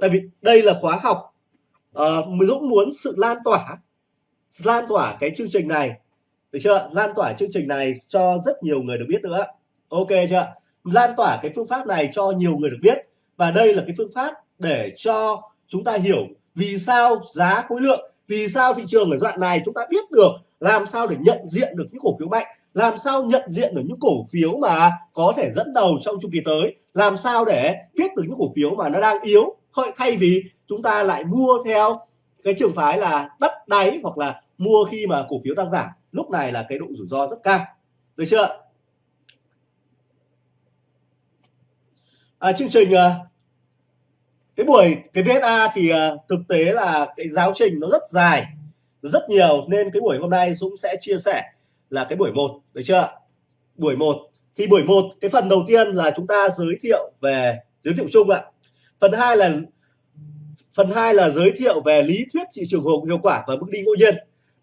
tại vì đây là khóa học ờ, uh, Dũng muốn sự lan tỏa lan tỏa cái chương trình này. Được chưa lan tỏa chương trình này cho rất nhiều người được biết nữa ok chưa lan tỏa cái phương pháp này cho nhiều người được biết. Và đây là cái phương pháp để cho chúng ta hiểu vì sao giá khối lượng vì sao thị trường ở đoạn này chúng ta biết được làm sao để nhận diện được những cổ phiếu mạnh làm sao nhận diện được những cổ phiếu mà có thể dẫn đầu trong chu kỳ tới? Làm sao để biết được những cổ phiếu mà nó đang yếu? Thay vì chúng ta lại mua theo cái trường phái là đất đáy hoặc là mua khi mà cổ phiếu đang giảm. Lúc này là cái độ rủi ro rất cao. Được chưa? À, chương trình à, cái buổi cái VSA thì uh, thực tế là cái giáo trình nó rất dài rất nhiều. Nên cái buổi hôm nay Dũng sẽ chia sẻ là cái buổi một được chưa buổi một. Thì buổi một cái phần đầu tiên là chúng ta giới thiệu về giới thiệu chung ạ. Phần hai là phần hai là giới thiệu về lý thuyết thị trường hiệu quả và bước đi ngẫu nhiên.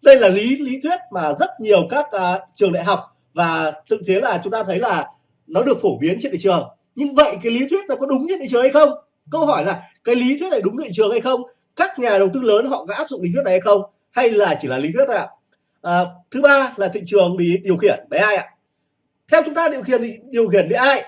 Đây là lý lý thuyết mà rất nhiều các uh, trường đại học và thực tế là chúng ta thấy là nó được phổ biến trên thị trường. Nhưng vậy cái lý thuyết nó có đúng trên thị trường hay không? Câu hỏi là cái lý thuyết này đúng thị trường hay không? Các nhà đầu tư lớn họ có áp dụng lý thuyết này hay không? Hay là chỉ là lý thuyết ạ? à, À, thứ ba là thị trường bị điều khiển bởi ai ạ? Theo chúng ta điều khiển thì điều khiển bởi ai?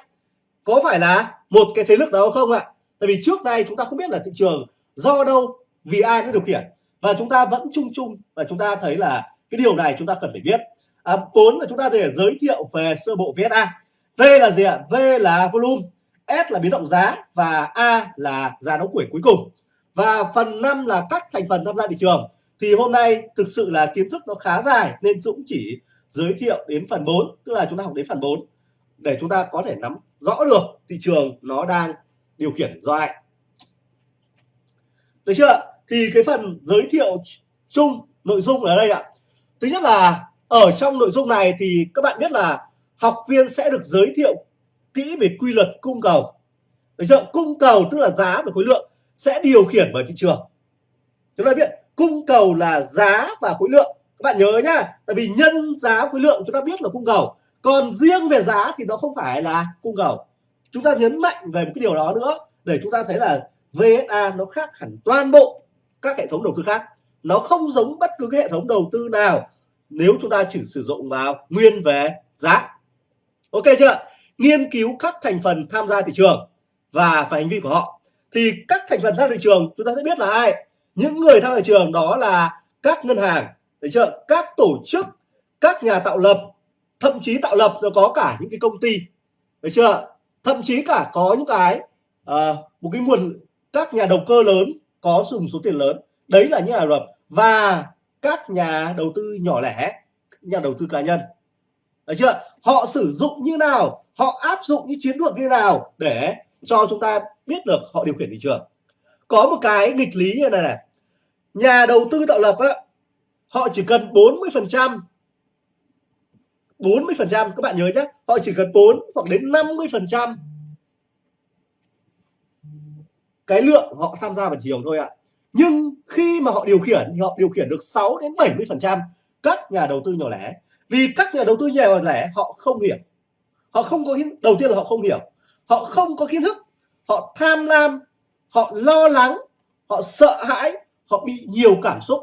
Có phải là một cái thế lực đó không ạ? Tại vì trước đây chúng ta không biết là thị trường do đâu vì ai nó điều khiển. Và chúng ta vẫn chung chung và chúng ta thấy là cái điều này chúng ta cần phải biết. À, bốn là chúng ta thể giới thiệu về sơ bộ VSA V là gì ạ? V là volume S là biến động giá và A là giá đóng quỹ cuối cùng. Và phần 5 là các thành phần tham gia thị trường thì hôm nay thực sự là kiến thức nó khá dài nên Dũng chỉ giới thiệu đến phần 4 tức là chúng ta học đến phần 4 để chúng ta có thể nắm rõ được thị trường nó đang điều khiển do ai được chưa thì cái phần giới thiệu chung, nội dung ở đây ạ. Thứ nhất là ở trong nội dung này thì các bạn biết là học viên sẽ được giới thiệu kỹ về quy luật cung cầu. Được chưa cung cầu tức là giá và khối lượng sẽ điều khiển bởi thị trường. Chúng ta biết cung cầu là giá và khối lượng. Các bạn nhớ nhá, tại vì nhân giá khối lượng chúng ta biết là cung cầu. Còn riêng về giá thì nó không phải là cung cầu. Chúng ta nhấn mạnh về một cái điều đó nữa, để chúng ta thấy là VSA nó khác hẳn toàn bộ các hệ thống đầu tư khác. Nó không giống bất cứ cái hệ thống đầu tư nào nếu chúng ta chỉ sử dụng vào nguyên về giá. Ok chưa nghiên cứu các thành phần tham gia thị trường và phải hành vi của họ. Thì các thành phần ra thị trường, chúng ta sẽ biết là ai? Những người tham gia thị trường đó là các ngân hàng được chưa? Các tổ chức các nhà tạo lập thậm chí tạo lập rồi có cả những cái công ty được chưa? Thậm chí cả có những cái à, một cái nguồn các nhà đầu cơ lớn có dùng số tiền lớn. Đấy là những nhà lập và các nhà đầu tư nhỏ lẻ nhà đầu tư cá nhân được chưa? Họ sử dụng như nào? Họ áp dụng những chiến lược như nào để cho chúng ta biết được họ điều khiển thị trường? Có một cái nghịch lý như này này. Nhà đầu tư tạo lập á, họ chỉ cần 40 phần trăm 40 phần trăm, các bạn nhớ nhé, họ chỉ cần 4 hoặc đến 50 phần trăm. Cái lượng họ tham gia vào thị trường thôi ạ. Nhưng khi mà họ điều khiển thì họ điều khiển được 6 đến 70 phần trăm các nhà đầu tư nhỏ lẻ. Vì các nhà đầu tư nhỏ lẻ, họ không hiểu. Họ không có đầu tiên là họ không hiểu. Họ không có kiến thức. Họ tham lam họ lo lắng họ sợ hãi họ bị nhiều cảm xúc.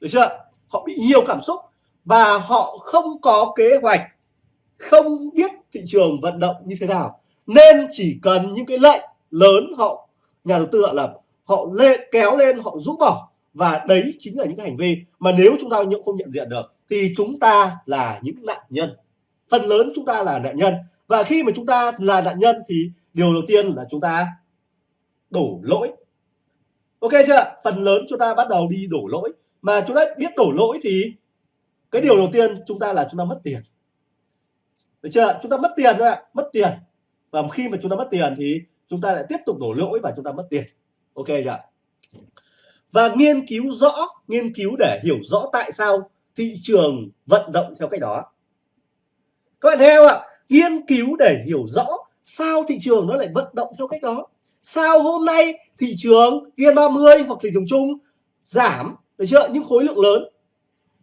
Được chưa? Họ bị nhiều cảm xúc và họ không có kế hoạch không biết thị trường vận động như thế nào. Nên chỉ cần những cái lệnh lớn họ nhà đầu tư họ lập họ lê, kéo lên họ rũ bỏ và đấy chính là những cái hành vi mà nếu chúng ta không nhận diện được thì chúng ta là những nạn nhân. Phần lớn chúng ta là nạn nhân và khi mà chúng ta là nạn nhân thì điều đầu tiên là chúng ta đổ lỗi. Ok chưa? Phần lớn chúng ta bắt đầu đi đổ lỗi. Mà chúng ta biết đổ lỗi thì cái điều đầu tiên chúng ta là chúng ta mất tiền. Được chưa? Chúng ta mất tiền thôi ạ. Mất tiền. Và khi mà chúng ta mất tiền thì chúng ta lại tiếp tục đổ lỗi và chúng ta mất tiền. Ok chưa và nghiên cứu rõ, nghiên cứu để hiểu rõ tại sao thị trường vận động theo cách đó. Các bạn theo ạ. Nghiên cứu để hiểu rõ sao thị trường nó lại vận động theo cách đó sao hôm nay thị trường VN30 hoặc thị trường chung giảm được chưa? Những khối lượng lớn.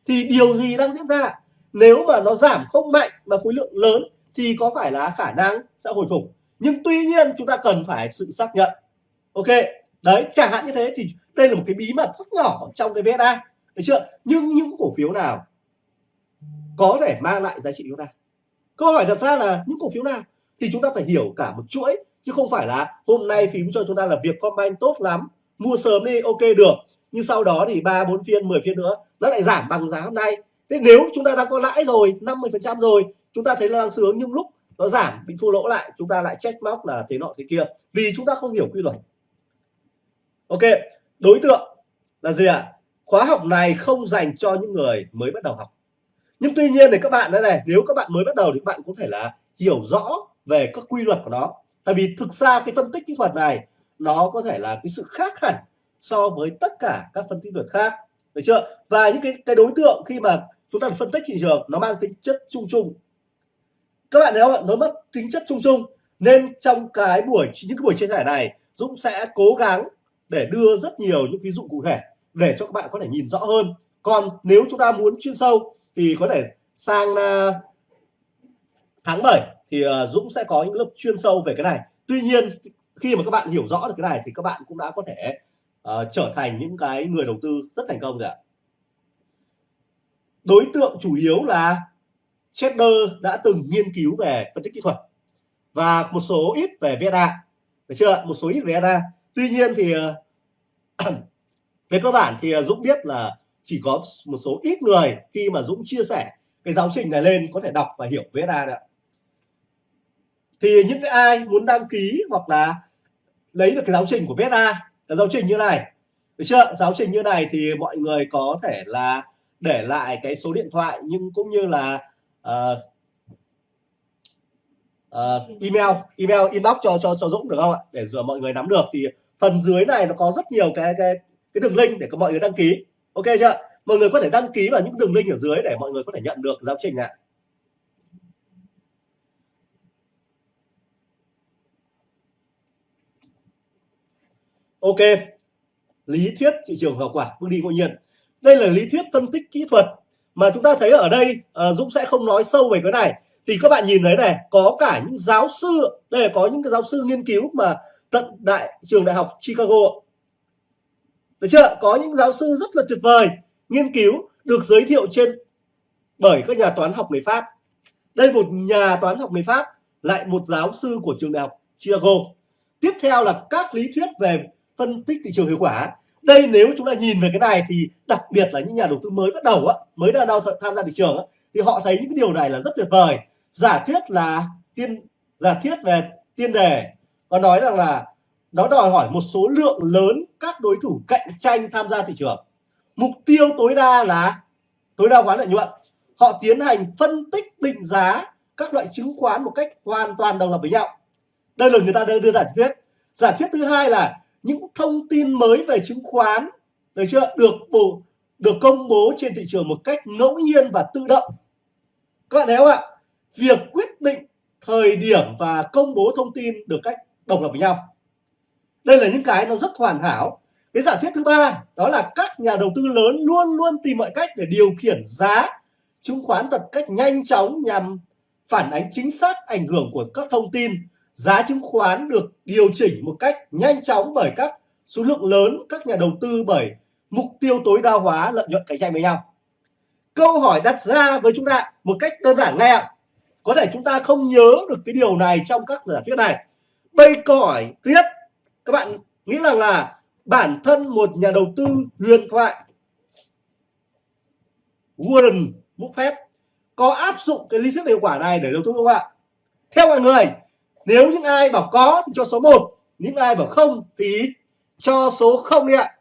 Thì điều gì đang diễn ra? Nếu mà nó giảm không mạnh mà khối lượng lớn thì có phải là khả năng sẽ hồi phục. Nhưng tuy nhiên chúng ta cần phải sự xác nhận. Ok, đấy, chẳng hạn như thế thì đây là một cái bí mật rất nhỏ trong cái VSA được chưa? Nhưng những cổ phiếu nào có thể mang lại giá trị chúng ta? Câu hỏi đặt ra là những cổ phiếu nào? Thì chúng ta phải hiểu cả một chuỗi chứ không phải là hôm nay phím cho chúng ta là việc combine tốt lắm, mua sớm đi, ok được. Nhưng sau đó thì ba, bốn phiên 10 phiên nữa, nó lại giảm bằng giá hôm nay. Thế nếu chúng ta đang có lãi rồi 50 phần trăm rồi, chúng ta thấy là đang sướng nhưng lúc nó giảm, bị thua lỗ lại, chúng ta lại check móc là thế nọ thế kia. Vì chúng ta không hiểu quy luật. Ok, đối tượng là gì ạ? À? khóa học này không dành cho những người mới bắt đầu học. Nhưng tuy nhiên thì các bạn, đây này, nếu các bạn mới bắt đầu thì các bạn có thể là hiểu rõ về các quy luật của nó tại vì thực ra cái phân tích kỹ thuật này nó có thể là cái sự khác hẳn so với tất cả các phân tích kỹ thuật khác. Được chưa? Và những cái cái đối tượng khi mà chúng ta phân tích thị trường nó mang tính chất chung chung. Các bạn thấy không nó mất tính chất chung chung nên trong cái buổi những cái buổi chia sẻ này Dũng sẽ cố gắng để đưa rất nhiều những ví dụ cụ thể để cho các bạn có thể nhìn rõ hơn. Còn nếu chúng ta muốn chuyên sâu thì có thể sang uh, tháng 7 thì ờ, Dũng sẽ có những lớp chuyên sâu về cái này. Tuy nhiên khi mà các bạn hiểu rõ được cái này thì các bạn cũng đã có thể uh, trở thành những cái người đầu tư rất thành công rồi ạ. Đối tượng chủ yếu là trader đã từng nghiên cứu về phân tích kỹ thuật và một số ít về VSA được chưa một số ít về VSA tuy nhiên thì ờ, về cơ bản thì Dũng biết là chỉ có một số ít người khi mà Dũng chia sẻ cái giáo trình này lên có thể đọc và hiểu VSA được thì những cái ai muốn đăng ký hoặc là lấy được cái giáo trình của VSA là giáo trình như này. Được chưa? Giáo trình như này thì mọi người có thể là để lại cái số điện thoại nhưng cũng như là uh, uh, email email inbox cho cho cho Dũng được không ạ? Để rồi mọi người nắm được. Thì phần dưới này nó có rất nhiều cái cái cái đường link để có mọi người đăng ký. Ok chưa? Mọi người có thể đăng ký vào những đường link ở dưới để mọi người có thể nhận được giáo trình ạ. Ok. Lý thuyết thị trường hiệu quả bước đi ngẫu nhiên. Đây là lý thuyết phân tích kỹ thuật mà chúng ta thấy ở đây à, Dũng sẽ không nói sâu về cái này. Thì các bạn nhìn thấy này có cả những giáo sư đây là có những cái giáo sư nghiên cứu mà tận đại trường đại học Chicago được chưa? Có những giáo sư rất là tuyệt vời nghiên cứu được giới thiệu trên bởi các nhà toán học người Pháp. Đây một nhà toán học người Pháp lại một giáo sư của trường đại học Chicago. Tiếp theo là các lý thuyết về phân tích thị trường hiệu quả. Đây nếu chúng ta nhìn về cái này thì đặc biệt là những nhà đầu tư mới bắt đầu á mới đang đầu tham gia thị trường á, thì họ thấy những cái điều này là rất tuyệt vời. Giả thuyết là tiên giả thuyết về tiên đề có nói rằng là nó đòi hỏi một số lượng lớn các đối thủ cạnh tranh tham gia thị trường. Mục tiêu tối đa là tối đa hóa lợi nhuận. Họ tiến hành phân tích định giá các loại chứng khoán một cách hoàn toàn đồng lập với nhau. Đây là người ta đưa, đưa giả thuyết giả thuyết thứ hai là những thông tin mới về chứng khoán, được chưa? Được bổ được công bố trên thị trường một cách ngẫu nhiên và tự động. Các bạn thấy không ạ? Việc quyết định thời điểm và công bố thông tin được cách độc lập với nhau. Đây là những cái nó rất hoàn hảo. Cái giả thuyết thứ ba, đó là các nhà đầu tư lớn luôn luôn tìm mọi cách để điều khiển giá chứng khoán thật cách nhanh chóng nhằm phản ánh chính xác ảnh hưởng của các thông tin giá chứng khoán được điều chỉnh một cách nhanh chóng bởi các số lượng lớn các nhà đầu tư bởi mục tiêu tối đa hóa lợi nhuận cạnh tranh với nhau. Câu hỏi đặt ra với chúng ta một cách đơn giản ngay ạ. Có thể chúng ta không nhớ được cái điều này trong các giả thuyết này. Bây câu hỏi thứ nhất, các bạn nghĩ rằng là bản thân một nhà đầu tư huyền thoại Warren Buffett có áp dụng cái lý thuyết hiệu quả này để đầu tư không ạ? Theo mọi người, nếu những ai bảo có thì cho số 1 những ai bảo không thì cho số 0 đi ạ.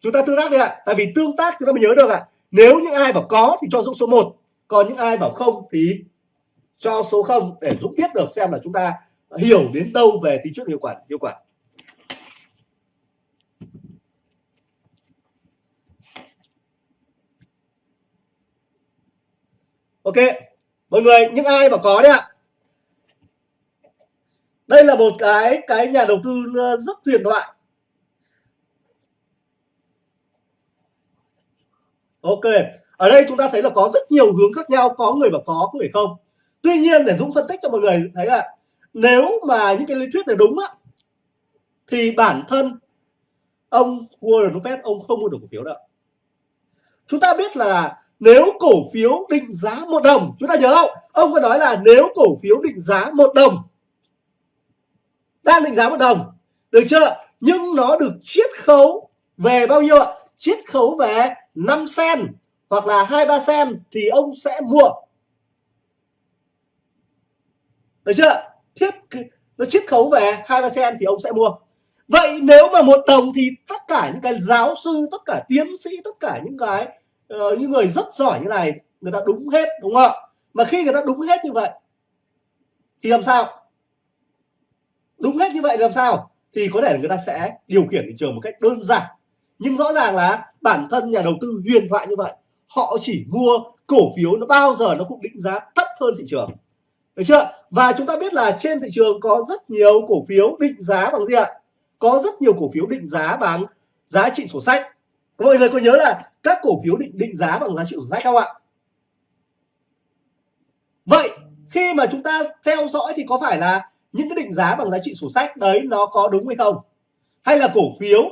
Chúng ta tương tác đi ạ, tại vì tương tác chúng ta mới nhớ được ạ. Nếu những ai bảo có thì cho Dũng số 1 còn những ai bảo không thì cho số 0 để Dũng biết được xem là chúng ta hiểu đến đâu về tính chất hiệu quả hiệu quả. Ok, mọi người, những ai bảo có đấy ạ đây là một cái cái nhà đầu tư ờ, rất huyền thoại. Ok, ở đây chúng ta thấy là có rất nhiều hướng khác nhau, có người bảo có có người không. Tuy nhiên, để dũng phân tích cho mọi người thấy là nếu mà những cái lý thuyết này đúng á, thì bản thân ông Warren Buffett, ông không mua được cổ phiếu đâu. Chúng ta biết là nếu cổ phiếu định giá một đồng, chúng ta nhớ không? Ông có nói là nếu cổ phiếu định giá một đồng đang định giá một đồng. Được chưa? Nhưng nó được chiết khấu về bao nhiêu ạ? Chiết khấu về 5 sen hoặc là hai ba sen thì ông sẽ mua. Được chưa? Thiết nó chiết khấu về hai ba sen thì ông sẽ mua. Vậy nếu mà một đồng thì tất cả những cái giáo sư tất cả tiến sĩ tất cả những cái uh, những người rất giỏi như này người ta đúng hết đúng không ạ? Mà khi người ta đúng hết như vậy thì làm sao? Đúng hết như vậy làm sao? Thì có thể người ta sẽ điều khiển thị trường một cách đơn giản. Nhưng rõ ràng là bản thân nhà đầu tư huyền thoại như vậy, họ chỉ mua cổ phiếu nó bao giờ nó cũng định giá thấp hơn thị trường. Được chưa? Và chúng ta biết là trên thị trường có rất nhiều cổ phiếu định giá bằng gì ạ? Có rất nhiều cổ phiếu định giá bằng giá trị sổ sách. Mọi người có nhớ là các cổ phiếu định định giá bằng giá trị sổ sách không ạ? Vậy khi mà chúng ta theo dõi thì có phải là những cái định giá bằng giá trị sổ sách, đấy, nó có đúng hay không? Hay là cổ phiếu?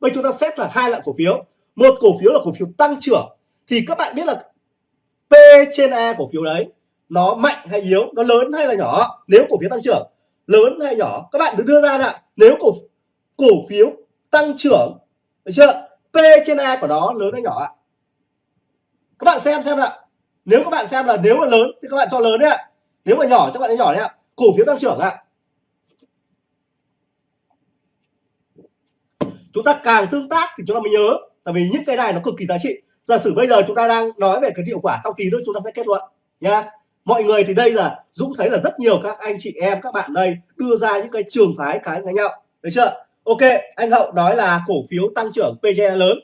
Bây chúng ta xét là hai loại cổ phiếu. Một cổ phiếu là cổ phiếu tăng trưởng. Thì các bạn biết là P trên E cổ phiếu đấy, nó mạnh hay yếu, nó lớn hay là nhỏ? Nếu cổ phiếu tăng trưởng, lớn hay nhỏ? Các bạn cứ đưa ra là nếu cổ cổ phiếu tăng trưởng, được chưa? P trên E của nó lớn hay nhỏ ạ? Các bạn xem xem ạ. Nếu các bạn xem là nếu mà lớn thì các bạn cho lớn đấy ạ. Nếu mà nhỏ các bạn nhỏ đấy ạ. Cổ phiếu tăng trưởng ạ. Chúng ta càng tương tác thì chúng ta mới nhớ. Tại vì những cái này nó cực kỳ giá trị. Giả sử bây giờ chúng ta đang nói về cái hiệu quả sau kỳ nữa chúng ta sẽ kết luận nha mọi người thì đây là Dũng thấy là rất nhiều các anh chị em, các bạn đây đưa ra những cái trường phái, cái với nhau. Được chưa? Ok, anh Hậu nói là cổ phiếu tăng trưởng PGE lớn.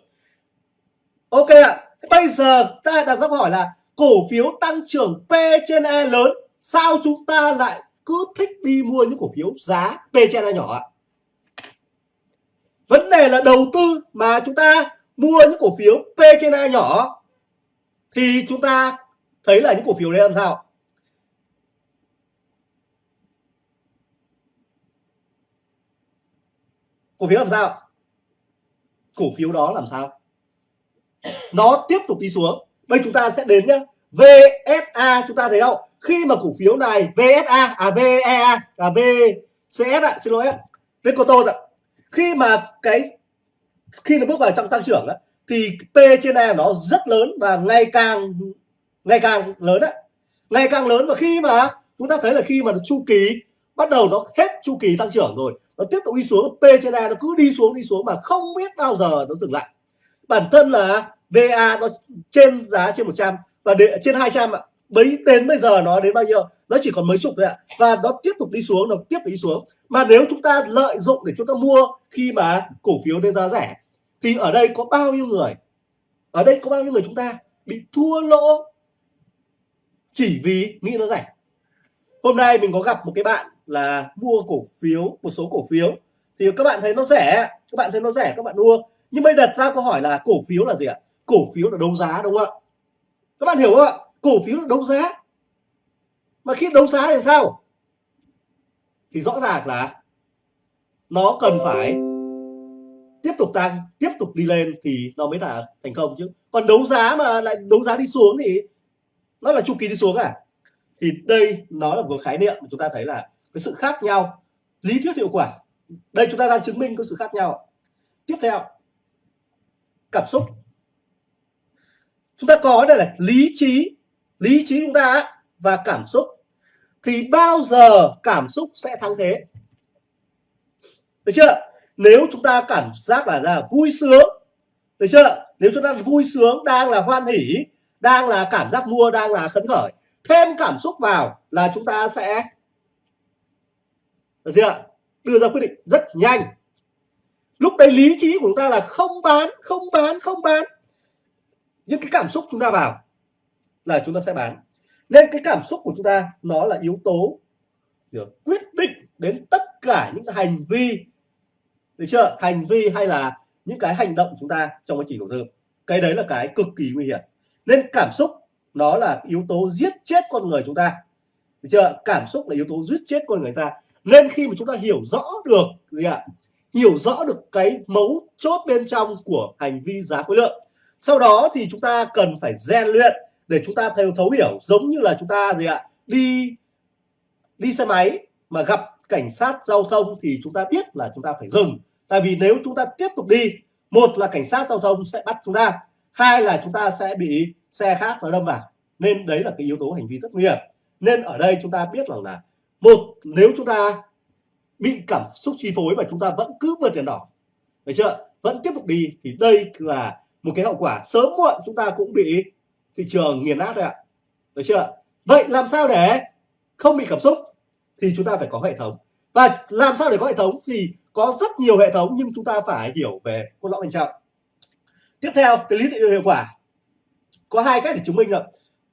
Ok ạ. À. bây giờ ta đặt ra câu hỏi là cổ phiếu tăng trưởng P trên E lớn, sao chúng ta lại cứ thích đi mua những cổ phiếu giá P trên E nhỏ ạ? Vấn đề là đầu tư mà chúng ta mua những cổ phiếu P trên A nhỏ thì chúng ta thấy là những cổ phiếu đấy làm sao? Cổ phiếu làm sao? Cổ phiếu đó làm sao? Nó tiếp tục đi xuống. Bây chúng ta sẽ đến nhá. VSA chúng ta thấy không? Khi mà cổ phiếu này VSA à VEA à VCS ạ, xin lỗi em Vicoto ạ khi mà cái khi nó bước vào trong tăng trưởng đó, thì P trên E nó rất lớn và ngày càng ngày càng lớn đấy ngày càng lớn và khi mà chúng ta thấy là khi mà nó chu kỳ bắt đầu nó hết chu kỳ tăng trưởng rồi nó tiếp tục đi xuống P trên E nó cứ đi xuống đi xuống mà không biết bao giờ nó dừng lại. Bản thân là VA nó trên giá trên 100 và để, trên 200 ạ bấy đến bây giờ nó đến bao nhiêu? Nó chỉ còn mấy chục thôi ạ. Và nó tiếp tục đi xuống, nó tiếp tục đi xuống. Mà nếu chúng ta lợi dụng để chúng ta mua khi mà cổ phiếu lên giá rẻ, thì ở đây có bao nhiêu người, ở đây có bao nhiêu người chúng ta bị thua lỗ chỉ vì nghĩ nó rẻ? Hôm nay mình có gặp một cái bạn là mua cổ phiếu, một số cổ phiếu. Thì các bạn thấy nó rẻ, các bạn thấy nó rẻ, các bạn mua. Nhưng bây đặt ra câu hỏi là cổ phiếu là gì ạ? Cổ phiếu là đấu giá, đúng không ạ? Các bạn hiểu không ạ? Cổ phiếu là đấu giá. Mà khi đấu giá thì sao? Thì rõ ràng là nó cần phải tiếp tục tăng, tiếp tục đi lên thì nó mới là thành công chứ. Còn đấu giá mà lại đấu giá đi xuống thì nó là chu kỳ đi xuống à? Thì đây nó là một khái niệm mà chúng ta thấy là cái sự khác nhau, lý thuyết hiệu quả. Đây chúng ta đang chứng minh có sự khác nhau. Tiếp theo, cảm xúc. Chúng ta có đây là lý trí lý trí chúng ta và cảm xúc thì bao giờ cảm xúc sẽ thắng thế? Được chưa? Nếu chúng ta cảm giác là, là vui sướng được chưa? Nếu chúng ta vui sướng đang là hoan hỉ đang là cảm giác mua đang là khấn khởi thêm cảm xúc vào là chúng ta sẽ được chưa? Đưa ra quyết định rất nhanh. Lúc đấy lý trí của chúng ta là không bán không bán không bán. Những cái cảm xúc chúng ta vào là chúng ta sẽ bán. Nên cái cảm xúc của chúng ta, nó là yếu tố quyết định đến tất cả những hành vi, được chưa? Hành vi hay là những cái hành động của chúng ta trong quá trình đầu tư. Cái đấy là cái cực kỳ nguy hiểm. Nên cảm xúc, nó là yếu tố giết chết con người chúng ta. Được chưa? Cảm xúc là yếu tố giết chết con người ta. Nên khi mà chúng ta hiểu rõ được gì ạ? Hiểu rõ được cái mấu chốt bên trong của hành vi giá khối lượng, sau đó thì chúng ta cần phải rèn luyện để chúng ta thấu thấu hiểu giống như là chúng ta gì ạ đi đi xe máy mà gặp cảnh sát giao thông thì chúng ta biết là chúng ta phải dừng tại vì nếu chúng ta tiếp tục đi một là cảnh sát giao thông sẽ bắt chúng ta hai là chúng ta sẽ bị xe khác nó đâm vào nên đấy là cái yếu tố hành vi rất nguy hiểm nên ở đây chúng ta biết rằng là một nếu chúng ta bị cảm xúc chi phối và chúng ta vẫn cứ vượt đèn đỏ được chưa vẫn tiếp tục đi thì đây là một cái hậu quả sớm muộn chúng ta cũng bị thị trường nghiền nát rồi ạ. Được chưa? Vậy làm sao để không bị cảm xúc thì chúng ta phải có hệ thống. Và làm sao để có hệ thống thì có rất nhiều hệ thống nhưng chúng ta phải hiểu về cốt lõi bên trong. Tiếp theo cái lý hiệu quả. Có hai cách để chứng minh là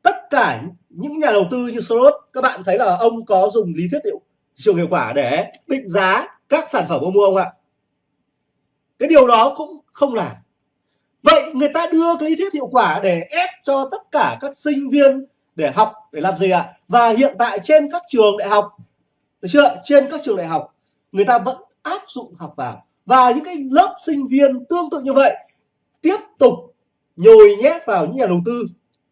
tất cả những nhà đầu tư như Soros, các bạn thấy là ông có dùng lý thuyết hiệu trường hiệu quả để định giá các sản phẩm ông mua không ạ? Cái điều đó cũng không làm vậy người ta đưa cái lý thuyết hiệu quả để ép cho tất cả các sinh viên để học, để làm gì ạ? Và hiện tại trên các trường đại học, được chưa? Trên các trường đại học, người ta vẫn áp dụng học vào. Và những cái lớp sinh viên tương tự như vậy tiếp tục nhồi nhét vào những nhà đầu tư,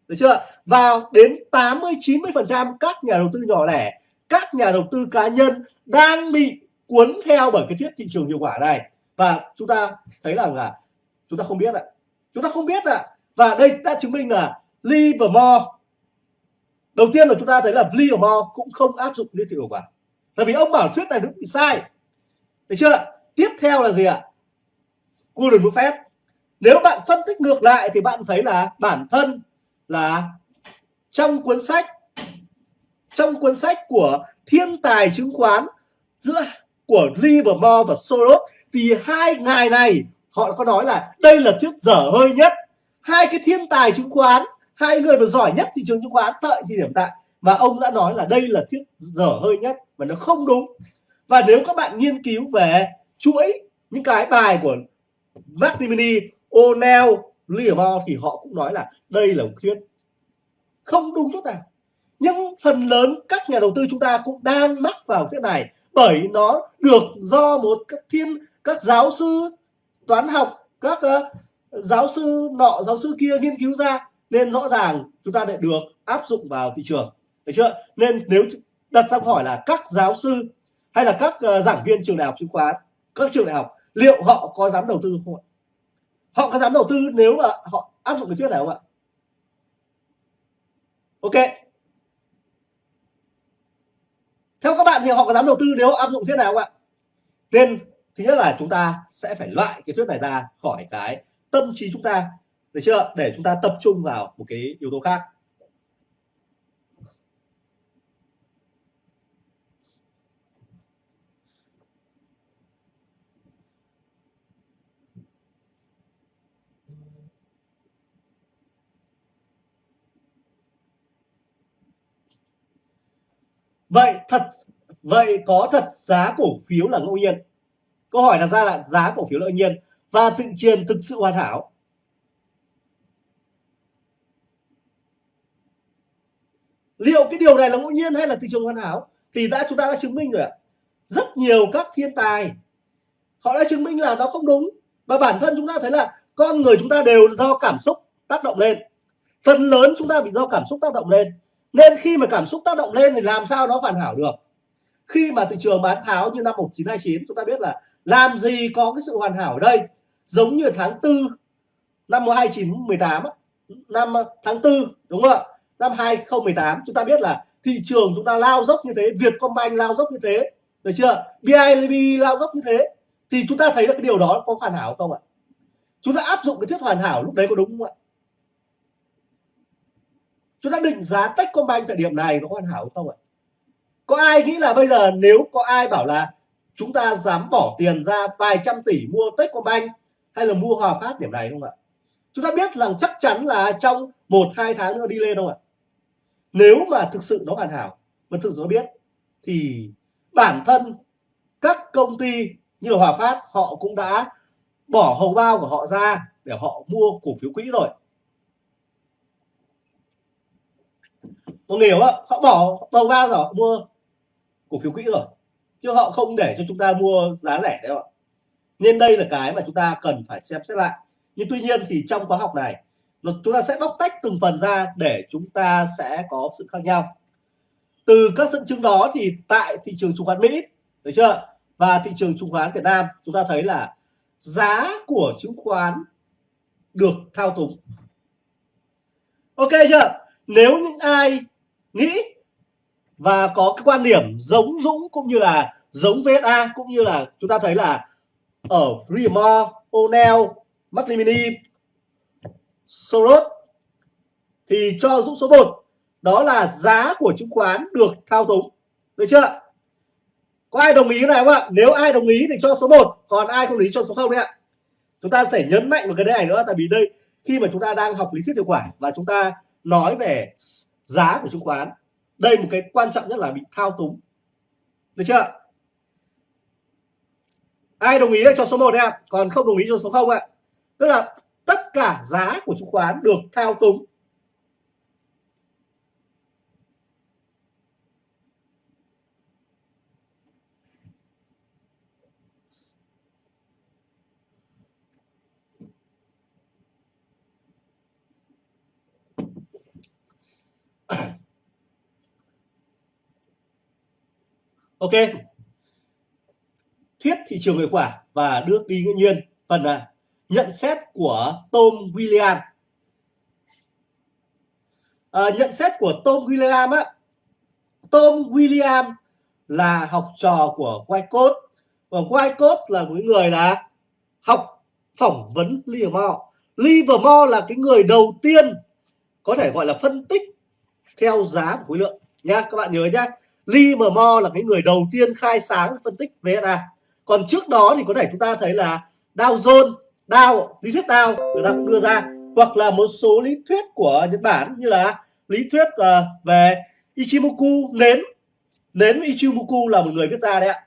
được chưa? Vào đến 80 90 phần trăm các nhà đầu tư nhỏ lẻ, các nhà đầu tư cá nhân đang bị cuốn theo bởi cái thuyết thị trường hiệu quả này. Và chúng ta thấy rằng là chúng ta không biết ạ chúng ta không biết ạ và đây đã chứng minh là Livermore, đầu tiên là chúng ta thấy là Livermore cũng không áp dụng thuyết hiệu quả. Tại vì ông bảo thuyết này đúng bị sai. Được chưa? Tiếp theo là gì ạ? Warren Buffett nếu bạn phân tích ngược lại thì bạn thấy là bản thân là trong cuốn sách, trong cuốn sách của thiên tài chứng khoán giữa, của Livermore và Soros, thì hai ngài này họ có nói là đây là thuyết dở hơi nhất. Hai cái thiên tài chứng khoán hai người mà giỏi nhất thị trường chứng khoán tại thời điểm tại và ông đã nói là đây là thuyết dở hơi nhất và nó không đúng. Và nếu các bạn nghiên cứu về chuỗi những cái bài của McNamee, O'Neill, Livermore thì họ cũng nói là đây là một thuyết không đúng chút nào. Nhưng phần lớn các nhà đầu tư chúng ta cũng đang mắc vào thuyết này bởi nó được do một các thiên các giáo sư toán học các uh, giáo sư nọ giáo sư kia nghiên cứu ra nên rõ ràng chúng ta lại được áp dụng vào thị trường. Được chưa? Nên nếu đặt ra câu hỏi là các giáo sư hay là các uh, giảng viên trường đại học chứng khoán các trường đại học liệu họ có dám đầu tư không ạ? Họ có dám đầu tư nếu mà họ áp dụng cái thuyết này không ạ? Ok. Theo các bạn thì họ có dám đầu tư nếu áp dụng thế nào không ạ? Nên thứ nhất là chúng ta sẽ phải loại cái thuyết này ra khỏi cái tâm trí chúng ta. Được chưa? Để chúng ta tập trung vào một cái yếu tố khác. Vậy thật, vậy có thật giá cổ phiếu là ngẫu nhiên? Câu hỏi đặt ra là giá cổ phiếu lợi nhiên và thị trường thực sự hoàn hảo. Liệu cái điều này là ngẫu nhiên hay là thị trường hoàn hảo? Thì đã chúng ta đã chứng minh rồi ạ. Rất nhiều các thiên tài, họ đã chứng minh là nó không đúng. Và bản thân chúng ta thấy là con người chúng ta đều do cảm xúc tác động lên. Phần lớn chúng ta bị do cảm xúc tác động lên. Nên khi mà cảm xúc tác động lên thì làm sao nó hoàn hảo được? Khi mà thị trường bán tháo như năm 1929 chúng ta biết là làm gì có cái sự hoàn hảo ở đây? Giống như tháng 4 năm 2018 năm ờ, tháng 4 đúng không ạ? Năm 2018 chúng ta biết là thị trường chúng ta lao dốc như thế, Vietcombank lao dốc như thế, được chưa? BIDV lao dốc như thế. Thì chúng ta thấy là cái điều đó có hoàn hảo không ạ? Chúng ta áp dụng cái thuyết hoàn hảo lúc đấy có đúng không ạ? Chúng ta định giá Techcombank thời điểm này có hoàn hảo không ạ? Có ai nghĩ là bây giờ nếu có ai bảo là chúng ta dám bỏ tiền ra vài trăm tỷ mua Techcombank hay là mua Hòa Phát điểm này không ạ? Chúng ta biết rằng chắc chắn là trong một, hai tháng nữa đi lên không ạ? Nếu mà thực sự nó hoàn hảo, mà thực sự nó biết, thì bản thân các công ty như là Hòa Phát, họ cũng đã bỏ hầu bao của họ ra để họ mua cổ phiếu quỹ rồi. Mọi người hiểu không họ bỏ hầu bao rồi, họ mua cổ phiếu quỹ rồi chứ họ không để cho chúng ta mua giá rẻ đâu ạ. Nên đây là cái mà chúng ta cần phải xem xét lại. Nhưng tuy nhiên thì trong khóa học này chúng ta sẽ bóc tách từng phần ra để chúng ta sẽ có sự khác nhau. Từ các dẫn chứng đó thì tại thị trường chứng khoán Mỹ, được chưa? Và thị trường chứng khoán Việt Nam, chúng ta thấy là giá của chứng khoán được thao túng. Ok chưa? Nếu những ai nghĩ và có cái quan điểm giống Dũng cũng như là giống VSA cũng như là chúng ta thấy là ở Freemore, O'Neill, McNamee, Soros thì cho Dũng số 1 đó là giá của chứng khoán được thao túng. Được chưa? Có ai đồng ý này không ạ? Nếu ai đồng ý thì cho số 1 còn ai không đồng ý cho số 0 đấy ạ? Chúng ta sẽ nhấn mạnh vào cái này nữa tại vì đây khi mà chúng ta đang học lý thuyết điều khoản và chúng ta nói về giá của chứng khoán đây một cái quan trọng nhất là bị thao túng. Được chưa? Ai đồng ý cho số 1 đấy ạ? Còn không đồng ý cho số 0 ạ? Tức là tất cả giá của chứng khoán được thao túng. Ok. Thuyết thị trường hiệu quả và đưa đi ngẫu nhiên. Phần là nhận xét của Tom William. À, nhận xét của Tom William á. Tom William là học trò của Wyckoff và Wyckoff là một người là học phỏng vấn Livermore Livermore là cái người đầu tiên có thể gọi là phân tích theo giá của khối lượng. Nha các bạn nhớ nhá. Livermore là cái người đầu tiên khai sáng phân tích VSA còn trước đó thì có thể chúng ta thấy là Dow Jones Dow lý thuyết Dow người ta cũng đưa ra hoặc là một số lý thuyết của Nhật Bản như là lý thuyết uh, về Ichimoku nến. Nến Ichimoku là một người viết ra đấy ạ.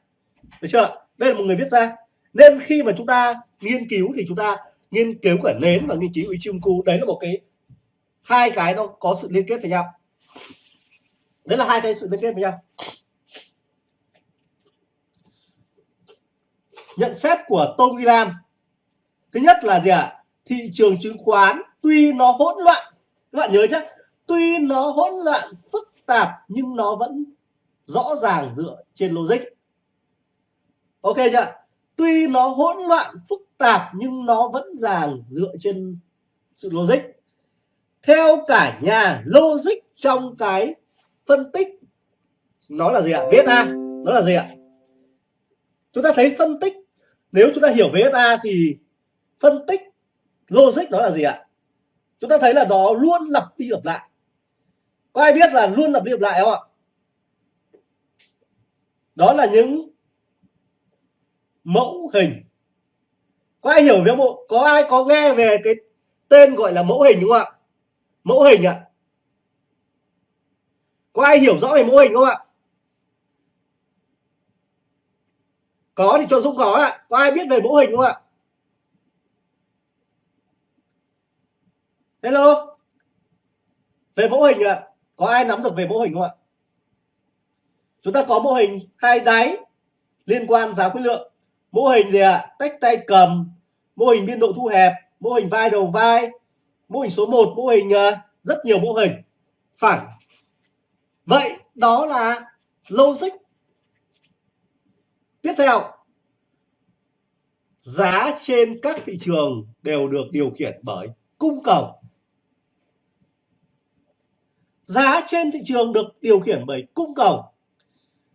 Được chưa? Đây là một người viết ra. Nên khi mà chúng ta nghiên cứu thì chúng ta nghiên cứu cả nến và nghiên cứu Ichimoku đấy là một cái hai cái nó có sự liên kết với nhau đấy là hai cái sự liên kết với nhau. Nhận xét của Tom Gillam. Thứ nhất là gì ạ? À? thị trường chứng khoán, tuy nó hỗn loạn, các bạn nhớ nhé tuy nó hỗn loạn, phức tạp, nhưng nó vẫn rõ ràng dựa trên logic. Ok chưa tuy nó hỗn loạn, phức tạp, nhưng nó vẫn ràng dựa trên sự logic. Theo cả nhà, logic trong cái phân tích. Nó là gì ạ? VSA nó là gì ạ? Chúng ta thấy phân tích. Nếu chúng ta hiểu VSA thì phân tích logic nó là gì ạ? Chúng ta thấy là nó luôn lặp đi lặp lại. Có ai biết là luôn lặp đi lặp lại không ạ? Đó là những mẫu hình. Có ai hiểu về mẫu có ai có nghe về cái tên gọi là mẫu hình đúng không ạ? Mẫu hình ạ có ai hiểu rõ về mô hình không ạ? Có thì cho Dũng có ạ. Có ai biết về mô hình không ạ? Hello? Về mô hình ạ. Có ai nắm được về mô hình không ạ? Chúng ta có mô hình hai đáy liên quan giá khối lượng. Mô hình gì ạ? Tách tay cầm. Mô hình biên độ thu hẹp. Mô hình vai đầu vai. Mô hình số 1 mô hình à, rất nhiều mô hình. Phẳng vậy đó là logic. Tiếp theo, giá trên các thị trường đều được điều khiển bởi cung cầu. Giá trên thị trường được điều khiển bởi cung cầu.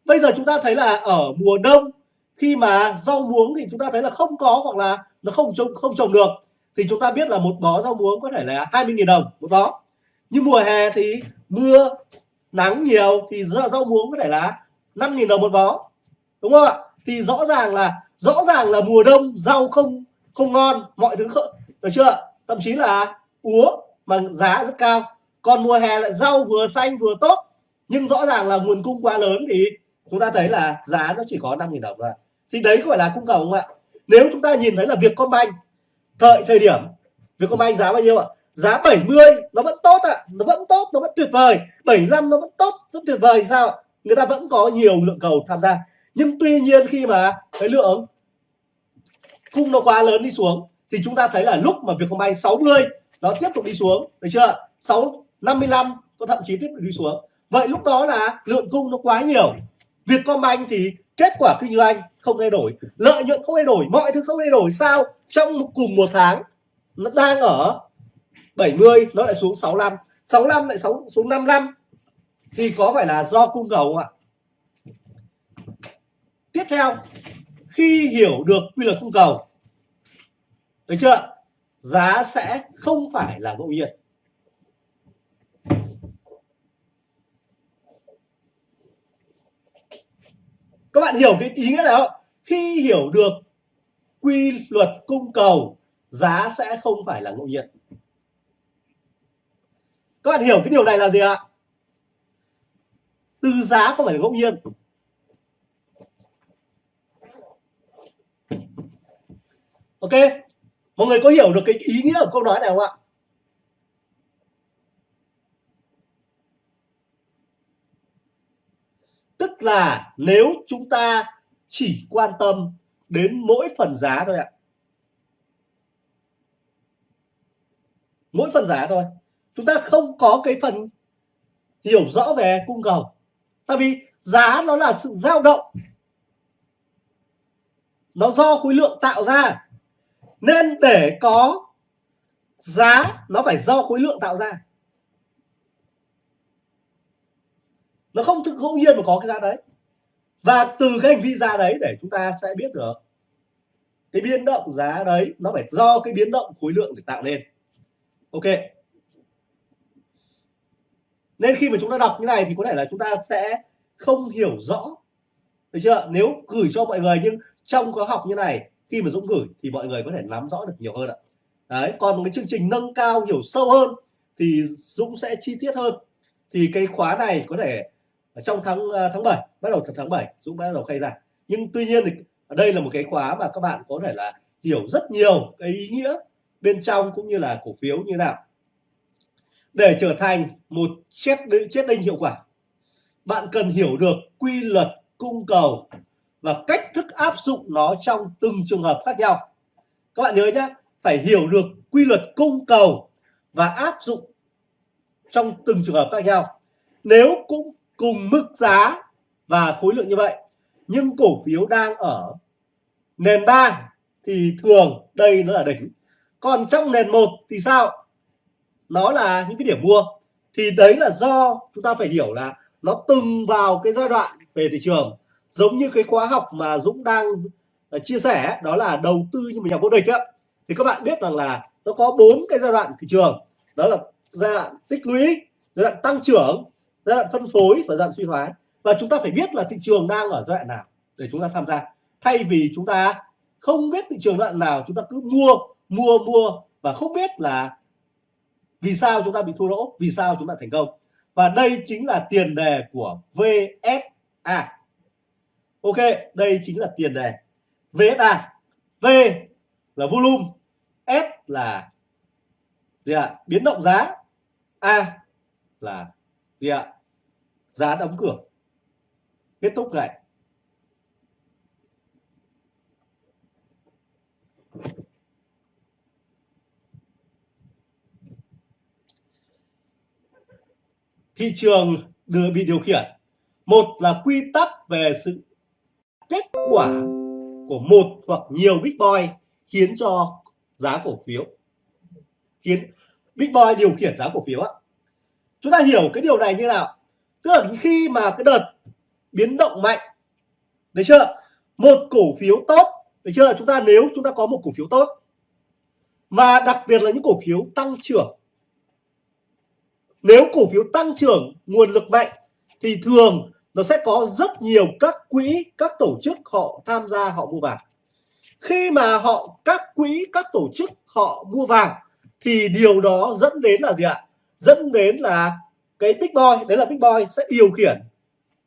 Bây giờ chúng ta thấy là ở mùa đông, khi mà rau muống thì chúng ta thấy là không có hoặc là nó không trồng không trồng được, thì chúng ta biết là một bó rau muống có thể là 20.000 đồng một bó. Nhưng mùa hè thì mưa nắng nhiều thì rau, muống có thể là 5.000 đồng một bó. Đúng không ạ? Thì rõ ràng là rõ ràng là mùa đông rau không không ngon mọi thứ không, được chưa? Thậm chí là úa mà giá rất cao. Còn mùa hè lại rau vừa xanh vừa tốt. Nhưng rõ ràng là nguồn cung quá lớn thì chúng ta thấy là giá nó chỉ có 5.000 đồng thôi. Thì đấy gọi là cung cầu không ạ? Nếu chúng ta nhìn thấy là Vietcombank thời thời điểm Vietcombank giá bao nhiêu ạ? Giá 70 nó vẫn tốt ạ. Nó vẫn tốt, nó vẫn tuyệt vời. 75 nó vẫn tốt rất tuyệt vời, sao người ta vẫn có nhiều lượng cầu tham gia. Nhưng tuy nhiên khi mà cái lượng cung nó quá lớn đi xuống, thì chúng ta thấy là lúc mà Vietcombank 60 nó tiếp tục đi xuống. Được chưa 6 55 có thậm chí tiếp tục đi xuống. Vậy lúc đó là lượng cung nó quá nhiều. Vietcombank thì kết quả kinh doanh không thay đổi. Lợi nhuận không thay đổi, mọi thứ không thay đổi. Sao? Trong cùng một tháng, nó đang ở 70 nó lại xuống 65 65 lại xuống xuống 55 thì có phải là do cung cầu không ạ? Tiếp theo, khi hiểu được quy luật cung cầu, được chưa giá sẽ không phải là ngẫu nhiên. Các bạn hiểu cái ý nghĩa này không? Khi hiểu được quy luật cung cầu, giá sẽ không phải là ngẫu nhiên các bạn hiểu cái điều này là gì ạ? Từ giá không phải là ngẫu nhiên. Ok? Mọi người có hiểu được cái ý nghĩa của câu nói này không ạ? Tức là nếu chúng ta chỉ quan tâm đến mỗi phần giá thôi ạ. Mỗi phần giá thôi chúng ta không có cái phần hiểu rõ về cung cầu. Tại vì giá nó là sự dao động. Nó do khối lượng tạo ra. Nên để có giá, nó phải do khối lượng tạo ra. Nó không thực ngẫu nhiên mà có cái giá đấy. Và từ cái hành vi giá đấy để chúng ta sẽ biết được. Cái biến động giá đấy, nó phải do cái biến động khối lượng để tạo nên ok nên khi mà chúng ta đọc như này thì có thể là chúng ta sẽ không hiểu rõ. Được chưa? Nếu gửi cho mọi người nhưng trong khóa học như này, khi mà Dũng gửi thì mọi người có thể nắm rõ được nhiều hơn ạ. Đấy, còn một cái chương trình nâng cao, hiểu sâu hơn thì Dũng sẽ chi tiết hơn. Thì cái khóa này có thể trong tháng à, tháng 7 bắt đầu tháng 7 Dũng bắt đầu khai giảng nhưng tuy nhiên thì đây là một cái khóa mà các bạn có thể là hiểu rất nhiều cái ý nghĩa bên trong cũng như là cổ phiếu như nào để trở thành một chết chết đinh hiệu quả, bạn cần hiểu được quy luật cung cầu và cách thức áp dụng nó trong từng trường hợp khác nhau. Các bạn nhớ nhé, phải hiểu được quy luật cung cầu và áp dụng trong từng trường hợp khác nhau. Nếu cũng cùng mức giá và khối lượng như vậy, nhưng cổ phiếu đang ở nền 3 thì thường đây nó là đỉnh. Còn trong nền 1 thì sao? Nó là những cái điểm mua. Thì đấy là do chúng ta phải hiểu là nó từng vào cái giai đoạn về thị trường. Giống như cái khóa học mà Dũng đang à, chia sẻ, đó là đầu tư như một nhà vô địch á. Thì các bạn biết rằng là nó có bốn cái giai đoạn thị trường. Đó là giai đoạn tích lũy, giai đoạn tăng trưởng, giai đoạn phân phối và giai đoạn suy thoái. Và chúng ta phải biết là thị trường đang ở giai đoạn nào để chúng ta tham gia. Thay vì chúng ta không biết thị trường giai đoạn nào, chúng ta cứ mua mua mua và không biết là vì sao chúng ta bị thua lỗ? Vì sao chúng ta thành công? Và đây chính là tiền đề của VSA ok, đây chính là tiền đề. VSA V là volume, S là gì ạ? Biến động giá. A là gì ạ? Giá đóng cửa. Kết thúc này. Thị trường đưa bị điều khiển. Một là quy tắc về sự kết quả của một hoặc nhiều big boy khiến cho giá cổ phiếu, khiến big boy điều khiển giá cổ phiếu á. Chúng ta hiểu cái điều này như nào? Tức là khi mà cái đợt biến động mạnh, được chưa? Một cổ phiếu tốt, được chưa? Chúng ta, nếu chúng ta có một cổ phiếu tốt, và đặc biệt là những cổ phiếu tăng trưởng nếu cổ phiếu tăng trưởng, nguồn lực mạnh, thì thường nó sẽ có rất nhiều các quỹ, các tổ chức họ tham gia họ mua vàng. Khi mà họ, các quỹ, các tổ chức họ mua vàng, thì điều đó dẫn đến là gì ạ? Dẫn đến là cái big boy, đấy là big boy sẽ điều khiển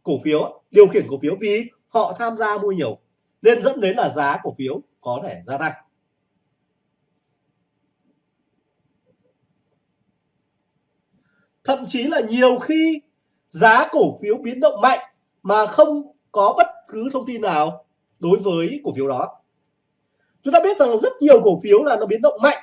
cổ phiếu điều khiển cổ phiếu vì họ tham gia mua nhiều, nên dẫn đến là giá cổ phiếu có thể gia tăng. Thậm chí là nhiều khi giá cổ phiếu biến động mạnh mà không có bất cứ thông tin nào đối với cổ phiếu đó. Chúng ta biết rằng rất nhiều cổ phiếu là nó biến động mạnh,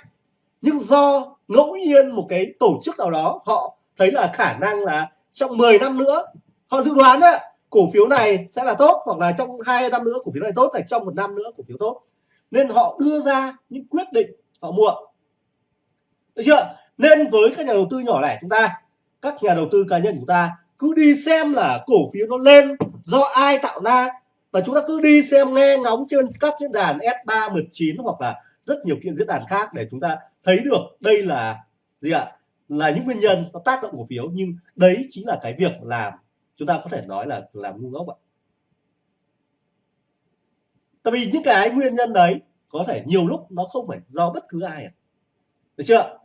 nhưng do ngẫu nhiên một cái tổ chức nào đó, họ thấy là khả năng là trong 10 năm nữa, họ dự đoán đấy cổ phiếu này sẽ là tốt, hoặc là trong hai năm nữa cổ phiếu này tốt hay trong một năm nữa cổ phiếu tốt. Nên họ đưa ra những quyết định họ mua. Được chưa? Nên với các nhà đầu tư nhỏ lẻ chúng ta các nhà đầu tư cá nhân của chúng ta cứ đi xem là cổ phiếu nó lên do ai tạo ra. Và chúng ta cứ đi xem nghe ngóng trên các diễn đàn S319 hoặc là rất nhiều kiện diễn đàn khác để chúng ta thấy được đây là gì ạ? Là những nguyên nhân nó tác động cổ phiếu. Nhưng đấy chính là cái việc làm chúng ta có thể nói là làm ngu ngốc ạ. Tại vì những cái nguyên nhân đấy có thể nhiều lúc nó không phải do bất cứ ai được chưa?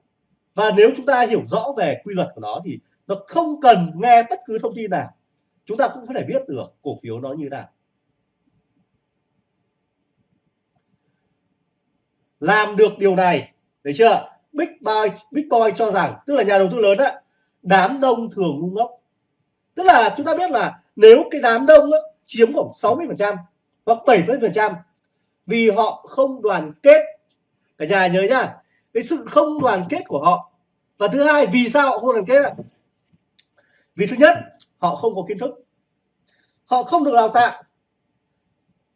Và nếu chúng ta hiểu rõ về quy luật của nó thì nó không cần nghe bất cứ thông tin nào. Chúng ta cũng có thể biết được cổ phiếu nó như nào. Làm được điều này thấy chưa? Big Boy Big Boy cho rằng tức là nhà đầu tư lớn á đám đông thường ngu ngốc. Tức là chúng ta biết là nếu cái đám đông á, chiếm khoảng 60 phần trăm hoặc 70 phần trăm vì họ không đoàn kết. Cả nhà nhớ nhá cái sự không đoàn kết của họ. Và thứ hai, vì sao họ không đoàn kết ạ? Vì thứ nhất, họ không có kiến thức. Họ không được đào tạo.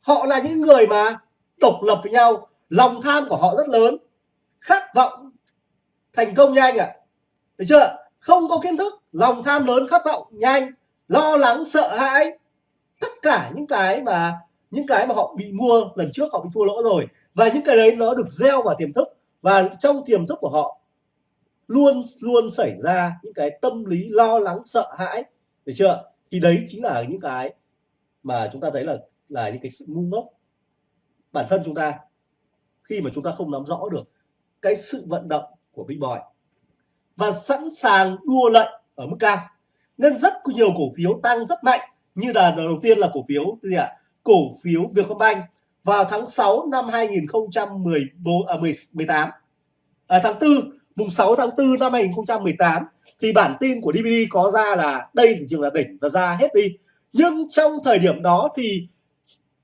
Họ là những người mà độc lập với nhau, lòng tham của họ rất lớn. Khát vọng thành công nhanh ạ. À. được chưa? Không có kiến thức, lòng tham lớn, khát vọng nhanh, lo lắng, sợ hãi. Tất cả những cái mà, những cái mà họ bị mua lần trước họ bị thua lỗ rồi. Và những cái đấy nó được gieo vào tiềm thức và trong tiềm thức của họ, luôn luôn xảy ra những cái tâm lý lo lắng, sợ hãi, được chưa? Thì đấy chính là những cái mà chúng ta thấy là là những cái sự ngu ngốc bản thân chúng ta khi mà chúng ta không nắm rõ được cái sự vận động của Big Boy. Và sẵn sàng đua lệnh ở mức cao. Nên rất nhiều cổ phiếu tăng rất mạnh. Như là đầu tiên là cổ phiếu gì ạ? Cổ phiếu Vietcombank vào tháng 6 năm 2014 à, 18 à, tháng 4 mùng 6 tháng 4 năm 2018 thì bản tin của DVD có ra là đây thị trường là đỉnh và ra hết đi. Nhưng trong thời điểm đó thì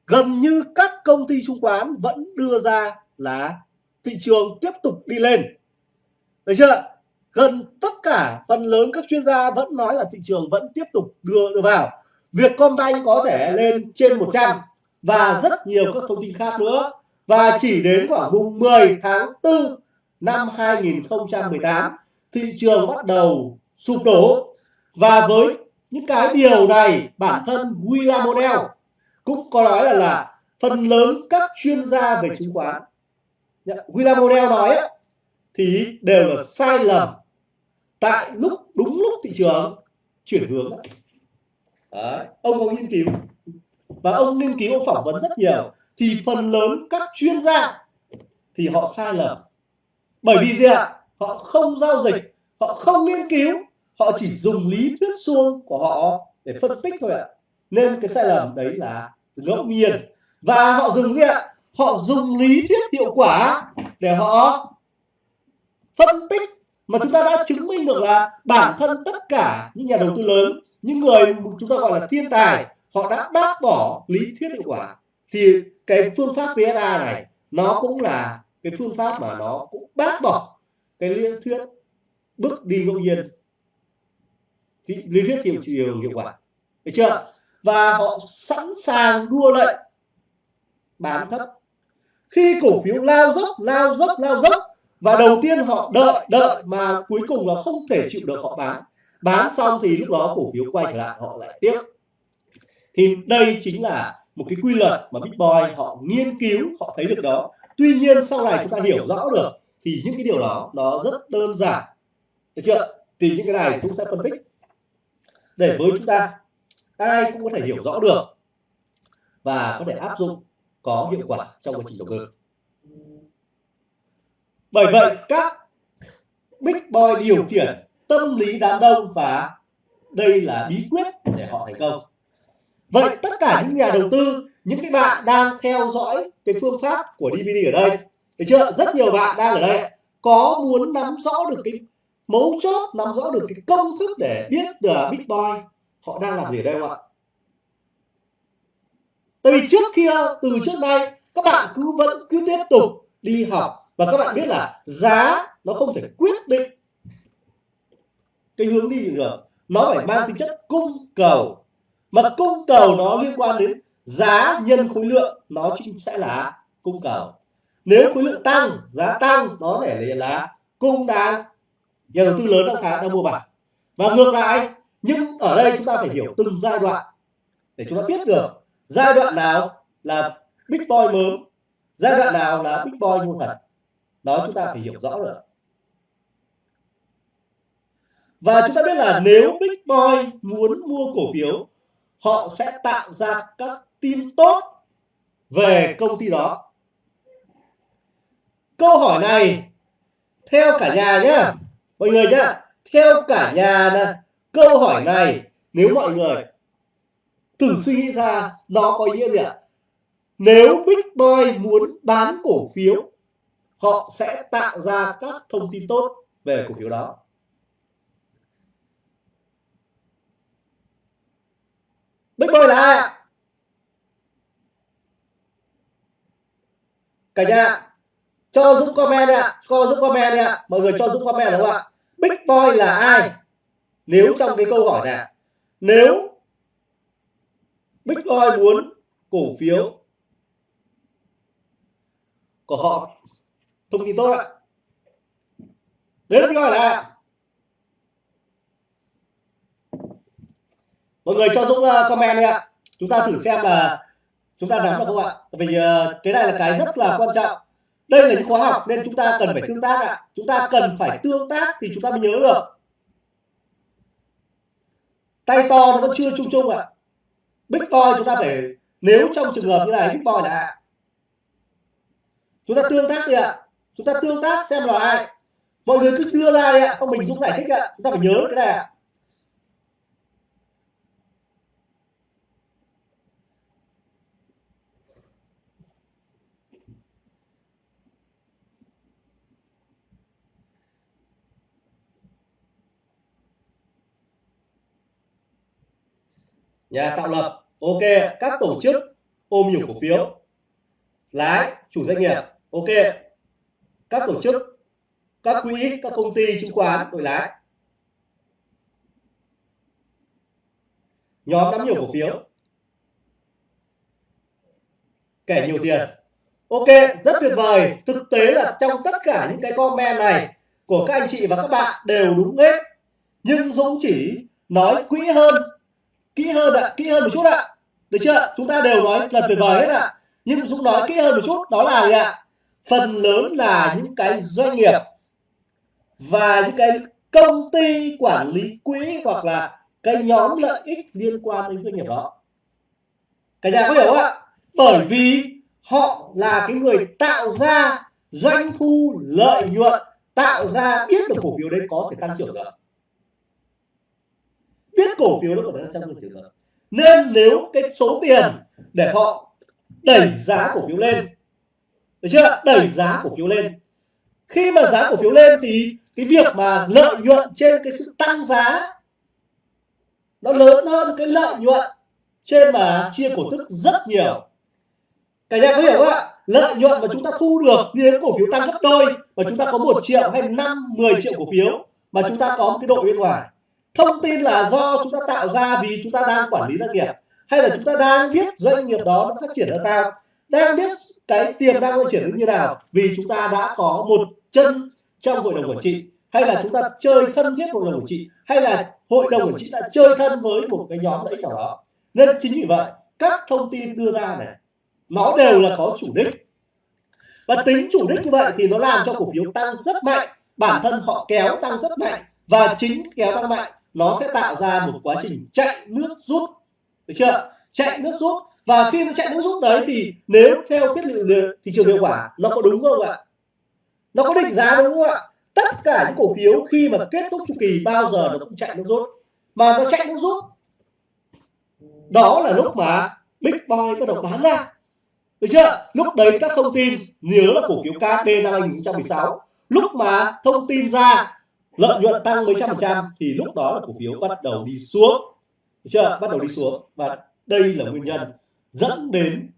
gần như các công ty chứng khoán vẫn đưa ra là thị trường tiếp tục đi lên. Được chưa? Gần tất cả phần lớn các chuyên gia vẫn nói là thị trường vẫn tiếp tục đưa đưa vào. Việc Vietcombank có thể lên trên 100 và rất nhiều các thông tin khác nữa. và chỉ đến khoảng mùng 10 tháng 4 năm 2018 thị trường bắt đầu sụp đổ. Và với những cái điều này bản thân William O'Neill cũng có nói là, là phần lớn các chuyên gia về chứng khoán. William O'Neill nói thì đều là sai lầm tại lúc đúng lúc thị trường chuyển hướng. Đấy. ông có nghiên cứu và ông nghiên cứu ông phỏng vấn rất nhiều, thì phần lớn các chuyên gia thì họ sai lầm. Bởi vì gì ạ? Họ không giao dịch, họ không nghiên cứu, họ chỉ dùng lý thuyết suông của họ để phân tích thôi ạ. Nên cái sai lầm đấy là ngẫu nhiên. Và họ dùng gì ạ? Họ dùng lý thuyết hiệu quả để họ phân tích mà chúng ta đã chứng minh được là bản thân tất cả những nhà đầu tư lớn, những người chúng ta gọi là thiên tài họ đã bác bỏ lý thuyết hiệu quả. Thì cái phương pháp VSA này, nó cũng là cái phương pháp mà nó cũng bác bỏ cái lý thuyết bước đi ngẫu nhiên. Thì lý thuyết hiệu chiều hiệu quả. Được chưa? Và họ sẵn sàng đua lệnh bán thấp. Khi cổ phiếu lao dốc lao dốc lao dốc, và đầu tiên họ đợi đợi mà cuối cùng là không thể chịu được họ bán. Bán xong thì lúc đó cổ phiếu quay trở lại, họ lại tiếp thì đây chính là một cái quy luật mà Big Boy họ nghiên cứu, họ thấy được đó. Tuy nhiên, sau này chúng ta hiểu rõ được thì những cái điều đó, nó rất đơn giản. Được chưa? Thì những cái này chúng sẽ phân tích. Để với chúng ta, ai cũng có thể hiểu rõ được và có thể áp dụng, có hiệu quả trong quá trình đầu tư bởi vậy, các big boy điều khiển tâm lý đám đông và đây là bí quyết để họ thành công vậy tất cả những nhà đầu tư những cái bạn đang theo dõi cái phương pháp của DVD ở đây. Được chưa? Rất nhiều bạn đang ở đây có muốn nắm rõ được cái mấu chốt nắm rõ được cái công thức để biết được big boy họ đang làm gì ở đây không ạ? Tại vì trước kia từ trước nay các bạn cứ vẫn cứ tiếp tục đi học và các bạn biết là giá nó không thể quyết định cái hướng đi được. Nó phải mang tính chất cung cầu mà cung cầu nó liên quan đến giá nhân khối lượng, nó chính sẽ là cung cầu. Nếu khối lượng tăng, giá tăng, nó sẽ là cung đang nhà đầu tư lớn đang khá đang mua vào. Và ngược lại, nhưng ở đây chúng ta phải hiểu từng giai đoạn để chúng ta biết được giai đoạn nào là big boy mớm giai đoạn nào là big boy mua thật. Đó chúng ta phải hiểu rõ được. Và chúng ta biết là nếu big boy muốn mua cổ phiếu họ sẽ tạo ra các tin tốt về công ty đó. Câu hỏi này theo cả nhà nhá. Mọi người nhá theo cả nhà này câu hỏi này nếu mọi người thử suy nghĩ ra nó có ý nghĩa gì ạ? Nếu big boy muốn bán cổ phiếu họ sẽ tạo ra các thông tin tốt về cổ phiếu đó big boy là ai? Ạ. cả nhà cho giúp comment đi ạ. cho giúp comment đi ạ. mọi người cho giúp comment đúng không ạ? big boy là ai? nếu trong cái câu hỏi này nếu big boy muốn cổ phiếu của họ thông tin tốt ạ. đến big boy là mọi người cho dũng uh, comment đi ạ. Chúng ta thử xem là chúng ta nắm được không ạ? Vì uh, cái này là cái rất là quan trọng. Đây là những khóa học nên chúng ta cần phải tương tác ạ. Chúng ta cần phải tương tác thì chúng ta mới nhớ được. Tay to nó vẫn chưa chung chung ạ. Big boy chúng ta phải nếu trong trường hợp như này big boy là chúng ta tương tác đi ạ. Chúng ta tương tác xem là ai. Mọi người cứ đưa ra đi ạ. Không mình dũng giải thích ạ. Chúng ta phải nhớ cái này ạ. Nhà tạo lập. Ok các tổ chức ôm nhiều cổ phiếu. lái chủ doanh nghiệp. ok. Các tổ chức các quỹ các công ty chứng khoán đội lái. Nhóm nắm nhiều cổ phiếu. Kẻ nhiều tiền. ok rất tuyệt vời. thực tế là trong tất cả những cái comment này của các anh chị và các bạn đều đúng hết. nhưng Dũng chỉ nói quỹ hơn kỹ hơn ạ, kỹ hơn một chút ạ. Được chưa? Chúng ta đều nói là tuyệt vời hết ạ. Nhưng dũng nói kỹ hơn một chút, đó là gì ạ? Phần lớn là những cái doanh nghiệp và những cái công ty quản lý quỹ hoặc là cái nhóm lợi ích liên quan đến doanh nghiệp đó. Cả nhà có hiểu không ạ? Bởi vì họ là cái người tạo ra doanh thu lợi nhuận, tạo ra biết được cổ phiếu đấy có thể tăng trưởng được biết cổ phiếu nó có thể trong triệu đồng. nên nếu cái số tiền để họ đẩy giá cổ phiếu lên, được chưa? Đẩy giá cổ phiếu lên. Khi mà giá cổ phiếu lên thì cái việc mà lợi nhuận trên cái sự tăng giá nó lớn hơn cái lợi nhuận trên mà chia cổ tức rất nhiều. Cả nhà có hiểu không ạ? Lợi nhuận mà chúng ta thu được như cổ phiếu tăng gấp đôi, mà chúng ta có một triệu hay năm 10 triệu cổ phiếu, mà chúng ta có một cái đội bên ngoài thông tin là do chúng ta tạo ra vì chúng ta đang quản lý doanh nghiệp. hay là chúng ta đang biết doanh nghiệp đó nó phát triển ra sao đang biết cái tiềm năng phát triển như nào. vì chúng ta đã có một chân trong hội đồng quản trị hay là chúng ta chơi thân thiết hội đồng quản trị hay là hội đồng quản trị đã chơi thân với một cái nhóm lợi ích nào đó. nên chính vì vậy các thông tin đưa ra này nó đều là có chủ đích và tính chủ đích như vậy thì nó làm cho cổ phiếu tăng rất mạnh bản thân họ kéo tăng rất mạnh và chính kéo tăng mạnh nó sẽ tạo ra một quá trình chạy nước rút. được chưa? Chạy nước rút. và khi nó chạy nước rút đấy thì nếu theo thiết liệu thị trường hiệu quả nó có đúng không ạ? nó có định giá đúng không ạ? tất cả những cổ phiếu khi mà kết thúc chu kỳ bao giờ nó cũng chạy nước rút. mà nó chạy nước rút đó là lúc mà big boy bắt đầu bán ra. được chưa? Lúc đấy các thông tin nhớ là cổ phiếu KD năm 2016 lúc mà thông tin ra lợi nhuận tăng mấy trăm phần trăm thì lúc đó là cổ phiếu bắt đầu đi xuống. Được chưa? Bắt đầu đi xuống. Và đây là nguyên nhân dẫn đến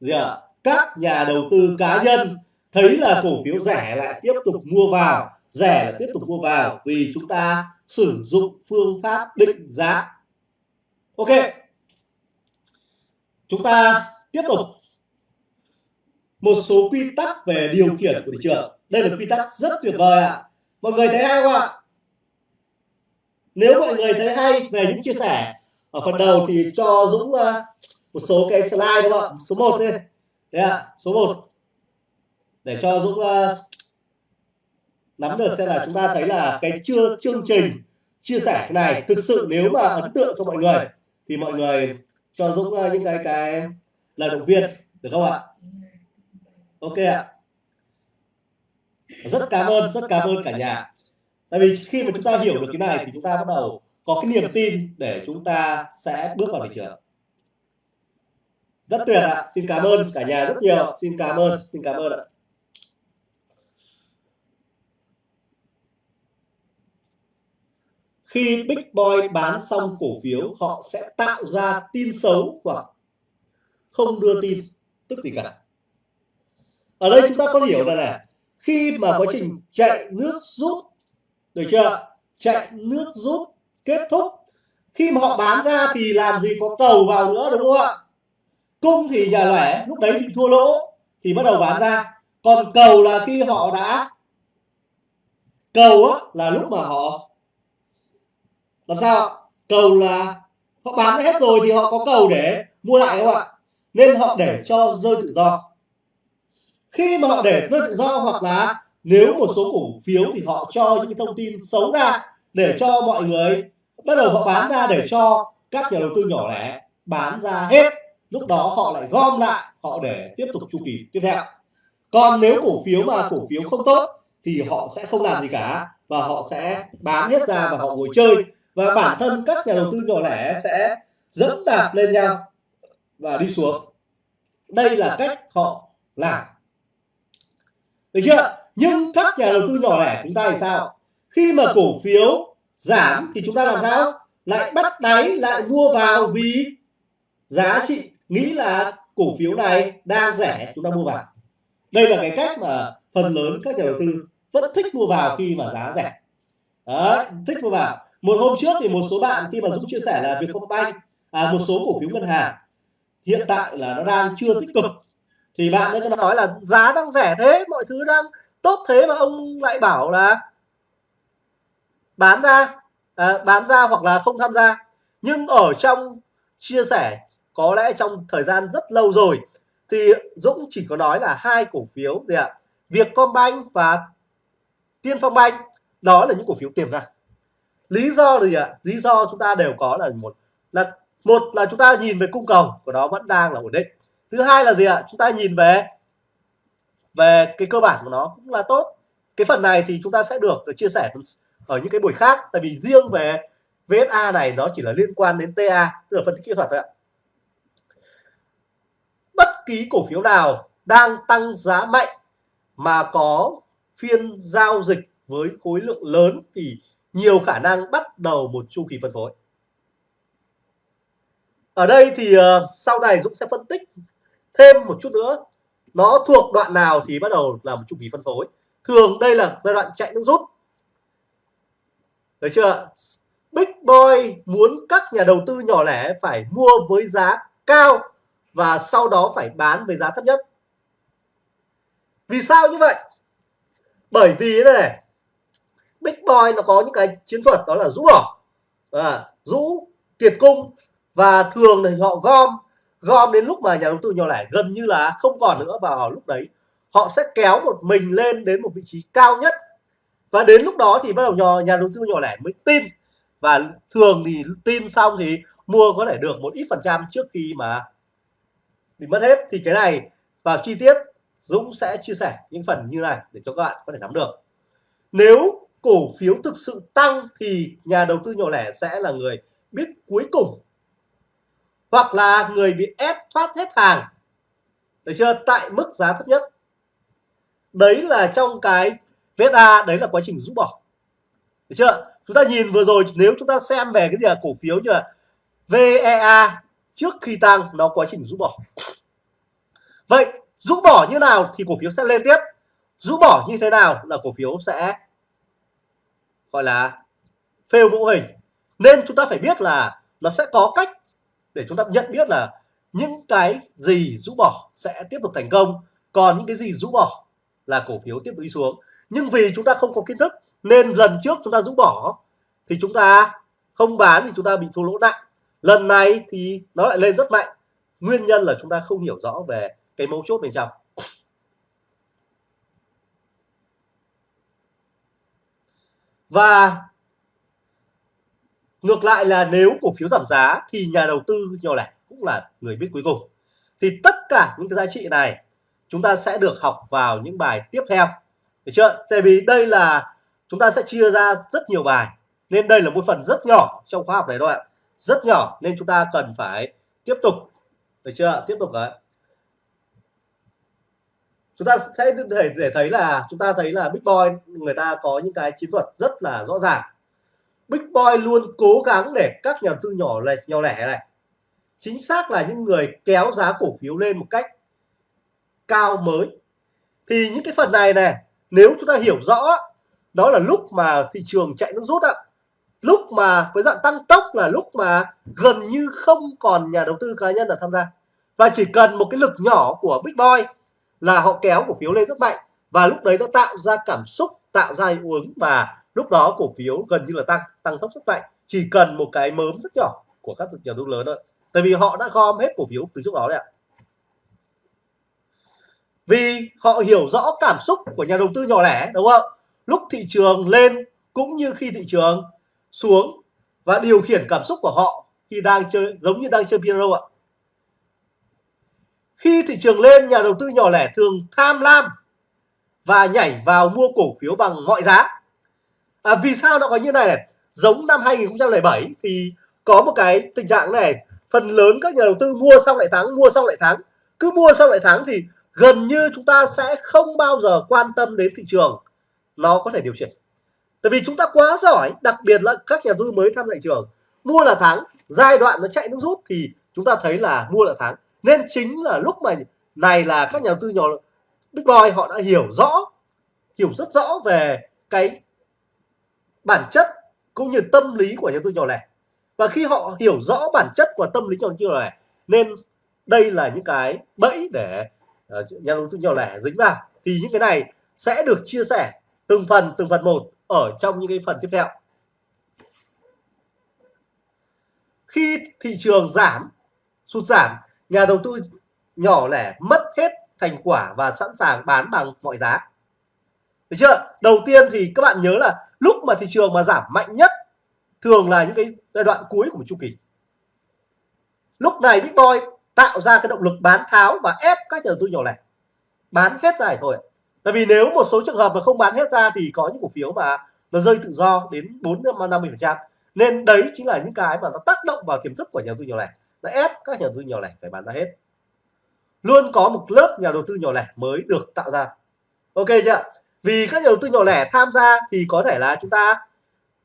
gì à? các nhà đầu tư cá nhân thấy là cổ phiếu rẻ lại tiếp tục mua vào rẻ lại tiếp tục mua vào vì chúng ta sử dụng phương pháp định giá. Ok. Chúng ta tiếp tục. Một số quy tắc về điều khiển của thị trường. Đây là quy tắc rất tuyệt vời ạ. à mọi người thấy hay không ạ? Nếu mọi người thấy hay về những chia sẻ, ở phần đầu thì cho Dũng ờ, một số cái slide đúng không ạ? Số 1 đi. Đấy ạ, số 1 để cho Dũng ờ, nắm được xem là chúng ta thấy là cái chưa, chương trình chia sẻ này thực sự nếu mà ấn tượng cho mọi người, thì mọi người cho Dũng ờ, những cái cái lời động viên, được không ạ? Ok ạ rất cảm ơn rất cảm ơn cả nhà. tại vì khi mà chúng ta hiểu được cái này thì chúng ta bắt đầu có cái niềm tin để chúng ta sẽ bước vào thị trường. Rất tuyệt ạ. Xin cảm ơn cả nhà rất nhiều. Xin cảm ơn xin cảm ơn ạ. Khi Big Boy bán xong cổ phiếu họ sẽ tạo ra tin xấu hoặc không đưa tin. Tức gì cả? Ở đây chúng ta có hiểu là này khi mà quá trình chạy nước rút được chưa? chạy nước rút kết thúc. khi mà họ bán ra thì làm gì có cầu vào nữa đúng không ạ? cung thì nhà lẻ lúc đấy bị thua lỗ thì bắt đầu bán ra. còn cầu là khi họ đã cầu á, là lúc mà họ làm sao? Cầu là họ bán hết rồi thì họ có cầu để mua lại không ạ? Nên họ để cho rơi tự do khi mà họ để rơi tự do hoặc là nếu một số cổ phiếu thì họ cho những cái thông tin xấu ra để cho mọi người bắt đầu họ bán ra để cho các nhà đầu tư nhỏ lẻ bán ra hết. Lúc đó họ lại gom lại, họ để tiếp tục chu kỳ tiếp theo. Còn nếu cổ phiếu mà cổ phiếu không tốt thì họ sẽ không làm gì cả và họ sẽ bán hết ra và họ ngồi chơi. Và bản thân các nhà đầu tư nhỏ lẻ sẽ dẫm đạp lên nhau và đi xuống. Đây là cách họ làm được chưa? Nhưng các nhà đầu tư nhỏ lẻ chúng ta thì sao? Khi mà cổ phiếu giảm thì chúng ta làm sao? Lại bắt đáy lại mua vào vì giá trị nghĩ là cổ phiếu này đang rẻ chúng ta mua vào. Đây là cái cách mà phần lớn các nhà đầu tư vẫn thích mua vào khi mà giá rẻ. Đó, thích mua vào. Một hôm trước thì một số bạn khi mà dũng chia sẻ là vietcombank à, một số cổ phiếu ngân hàng hiện tại là nó đang chưa tích cực thì bạn ấy nói là giá đang rẻ thế mọi thứ đang tốt thế mà ông lại bảo là bán ra à, bán ra hoặc là không tham gia. Nhưng ở trong chia sẻ có lẽ trong thời gian rất lâu rồi thì Dũng chỉ có nói là hai cổ phiếu gì ạ? Vietcombank và Tiên Phong Bank. Đó là những cổ phiếu tiềm năng. Lý do gì ạ? Lý do chúng ta đều có là một là một là chúng ta nhìn về cung cầu của nó vẫn đang là ổn định thứ hai là gì ạ? Chúng ta nhìn về về cái cơ bản của nó cũng là tốt. Cái phần này thì chúng ta sẽ được chia sẻ ở những cái buổi khác tại vì riêng về VSA này nó chỉ là liên quan đến TA tức là phân tích kỹ thuật thôi ạ. Bất kỳ cổ phiếu nào đang tăng giá mạnh mà có phiên giao dịch với khối lượng lớn thì nhiều khả năng bắt đầu một chu kỳ phân phối. Ở đây thì uh, sau này Dũng sẽ phân tích thêm một chút nữa. Nó thuộc đoạn nào thì bắt đầu là một chu kỳ phân phối. Thường đây là giai đoạn chạy nước rút. Được chưa Big Boy muốn các nhà đầu tư nhỏ lẻ phải mua với giá cao và sau đó phải bán với giá thấp nhất. Vì sao như vậy? Bởi vì đây này Big Boy nó có những cái chiến thuật đó là rũ bỏ. À, rũ kiệt cung và thường thì họ gom gom đến lúc mà nhà đầu tư nhỏ lẻ gần như là không còn nữa vào lúc đấy họ sẽ kéo một mình lên đến một vị trí cao nhất. Và đến lúc đó thì bắt đầu nhỏ, nhà đầu tư nhỏ lẻ mới tin. Và thường thì tin xong thì mua có thể được một ít phần trăm trước khi mà bị mất hết. Thì cái này vào chi tiết Dũng sẽ chia sẻ những phần như này để cho các bạn có thể nắm được. Nếu cổ phiếu thực sự tăng thì nhà đầu tư nhỏ lẻ sẽ là người biết cuối cùng hoặc là người bị ép thoát hết hàng. Được chưa? Tại mức giá thấp nhất. Đấy là trong cái VSA đấy là quá trình rũ bỏ. Được chưa? Chúng ta nhìn vừa rồi, nếu chúng ta xem về cái gì là cổ phiếu như là VEA trước khi tăng, nó quá trình rũ bỏ. Vậy, rũ bỏ như nào thì cổ phiếu sẽ lên tiếp. Rũ bỏ như thế nào là cổ phiếu sẽ gọi là phêu mẫu hình. Nên chúng ta phải biết là nó sẽ có cách để chúng ta nhận biết là những cái gì rũ bỏ sẽ tiếp tục thành công, còn những cái gì rũ bỏ là cổ phiếu tiếp tục đi xuống. Nhưng vì chúng ta không có kiến thức nên lần trước chúng ta rũ bỏ thì chúng ta không bán thì chúng ta bị thua lỗ nặng. Lần này thì nó lại lên rất mạnh. Nguyên nhân là chúng ta không hiểu rõ về cái mấu chốt bên trong. Và ngược lại là nếu cổ phiếu giảm giá thì nhà đầu tư nhỏ lẻ cũng là người biết cuối cùng. Thì tất cả những cái giá trị này chúng ta sẽ được học vào những bài tiếp theo. Được chưa? Tại vì đây là chúng ta sẽ chia ra rất nhiều bài, nên đây là một phần rất nhỏ trong khóa học này thôi ạ. Rất nhỏ nên chúng ta cần phải tiếp tục. Được chưa? Tiếp tục đấy. Chúng ta sẽ để để thấy là, chúng ta thấy là bitcoin người ta có những cái chiến thuật rất là rõ ràng. Big Boy luôn cố gắng để các nhà đầu tư nhỏ lẻ nhỏ lẻ này. Chính xác là những người kéo giá cổ phiếu lên một cách cao mới. Thì những cái phần này này nếu chúng ta hiểu rõ, đó là lúc mà thị trường chạy nước rút ạ. Lúc mà với dạng tăng tốc là lúc mà gần như không còn nhà đầu tư cá nhân là tham gia. Và chỉ cần một cái lực nhỏ của Big Boy là họ kéo cổ phiếu lên rất mạnh. Và lúc đấy nó tạo ra cảm xúc, tạo ra hiệu ứng và lúc đó cổ phiếu gần như là tăng tăng tốc rất mạnh, chỉ cần một cái mớm rất nhỏ của các nhà đầu tư lớn thôi. Tại vì họ đã gom hết cổ phiếu từ trước đó đấy ạ. Vì họ hiểu rõ cảm xúc của nhà đầu tư nhỏ lẻ, đúng không? Lúc thị trường lên cũng như khi thị trường xuống và điều khiển cảm xúc của họ khi đang chơi, giống như đang chơi piano ạ. Khi thị trường lên, nhà đầu tư nhỏ lẻ thường tham lam và nhảy vào mua cổ phiếu bằng mọi giá à, vì sao nó có như này này? Giống năm 2007 thì có một cái tình trạng này. Phần lớn các nhà đầu tư mua xong lại thắng mua xong lại thắng. Cứ mua xong lại thắng thì gần như chúng ta sẽ không bao giờ quan tâm đến thị trường. Nó có thể điều chỉnh. Tại vì chúng ta quá giỏi đặc biệt là các nhà đầu tư mới tham thị trường. Mua là thắng giai đoạn nó chạy nước rút thì chúng ta thấy là mua là thắng. Nên chính là lúc mà này là các nhà đầu tư nhỏ Big Boy họ đã hiểu rõ hiểu rất rõ về cái bản chất cũng như tâm lý của nhà đầu tư nhỏ lẻ. Và khi họ hiểu rõ bản chất của tâm lý nhà đầu tư nhỏ lẻ, nên đây là những cái bẫy để ờ, nhà đầu tư nhỏ lẻ dính vào. Thì những cái này sẽ được chia sẻ từng phần từng phần một ở trong những cái phần tiếp theo. Khi thị trường giảm, sụt giảm, nhà đầu tư nhỏ lẻ mất hết thành quả và sẵn sàng bán bằng mọi giá được chưa? Đầu tiên thì các bạn nhớ là lúc mà thị trường mà giảm mạnh nhất thường là những cái giai đoạn cuối của một chu kỳ. Lúc này Bitcoin tạo ra cái động lực bán tháo và ép các nhà đầu tư nhỏ lẻ. Bán hết ra thôi. Tại vì nếu một số trường hợp mà không bán hết ra thì có những cổ phiếu mà nó rơi tự do đến 4 50 phần trăm. Nên đấy chính là những cái mà nó tác động vào tiềm thức của nhà đầu tư nhỏ lẻ. Nó ép các nhà đầu tư nhỏ lẻ phải bán ra hết. Luôn có một lớp nhà đầu tư nhỏ lẻ mới được tạo ra. Ok chưa? Vì các nhà đầu tư nhỏ lẻ tham gia thì có thể là chúng ta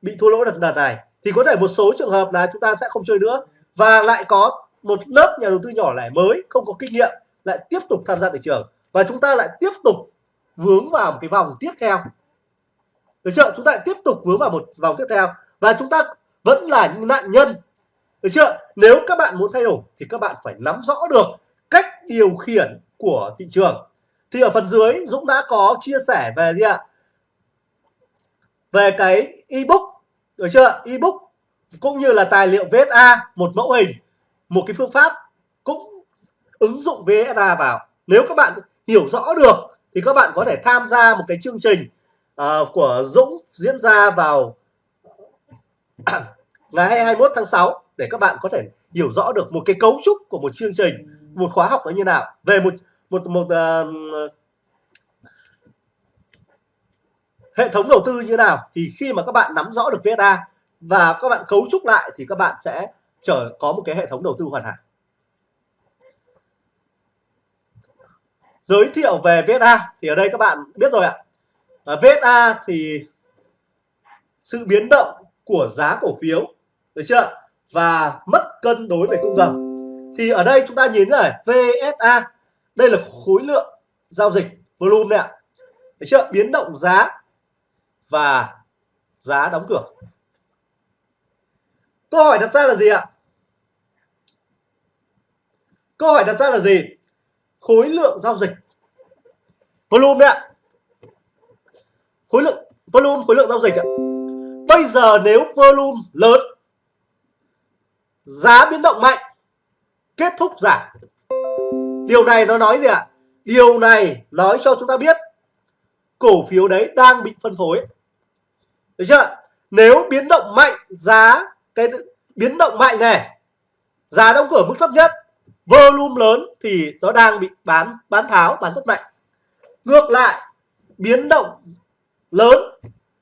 bị thua lỗ đợt đợt này. Thì có thể một số trường hợp là chúng ta sẽ không chơi nữa. Và lại có một lớp nhà đầu tư nhỏ lẻ mới không có kinh nghiệm lại tiếp tục tham gia thị trường. Và chúng ta lại tiếp tục vướng vào một cái vòng tiếp theo. Được chưa? Chúng ta lại tiếp tục vướng vào một vòng tiếp theo. Và chúng ta vẫn là những nạn nhân. Được chưa? Nếu các bạn muốn thay đổi thì các bạn phải nắm rõ được cách điều khiển của thị trường thì ở phần dưới Dũng đã có chia sẻ về gì ạ? Về cái ebook được chưa? Ebook cũng như là tài liệu VSA một mẫu hình một cái phương pháp cũng ứng dụng VSA vào. Nếu các bạn hiểu rõ được thì các bạn có thể tham gia một cái chương trình uh, của Dũng diễn ra vào ngày 21 tháng 6 để các bạn có thể hiểu rõ được một cái cấu trúc của một chương trình một khóa học nó như nào. Về một một một uh, hệ thống đầu tư như nào thì khi mà các bạn nắm rõ được VSA và các bạn cấu trúc lại thì các bạn sẽ trở có một cái hệ thống đầu tư hoàn hảo. Giới thiệu về VSA thì ở đây các bạn biết rồi ạ. Ờ, à, VSA thì sự biến động của giá cổ phiếu được chưa? Và mất cân đối về cung cầu. Thì ở đây chúng ta nhìn này VSA đây là khối lượng giao dịch volume này ạ. Được chưa? Biến động giá và giá đóng cửa. Câu hỏi đặt ra là gì ạ? Câu hỏi đặt ra là gì? Khối lượng giao dịch volume đấy ạ. Khối lượng volume, khối lượng giao dịch ạ. Bây giờ nếu volume lớn, giá biến động mạnh, kết thúc giảm điều này nó nói gì ạ? Điều này nói cho chúng ta biết cổ phiếu đấy đang bị phân phối. Được chưa? Nếu biến động mạnh giá cái biến động mạnh này, giá đóng cửa mức thấp nhất, volume lớn thì nó đang bị bán bán tháo, bán rất mạnh. Ngược lại, biến động lớn,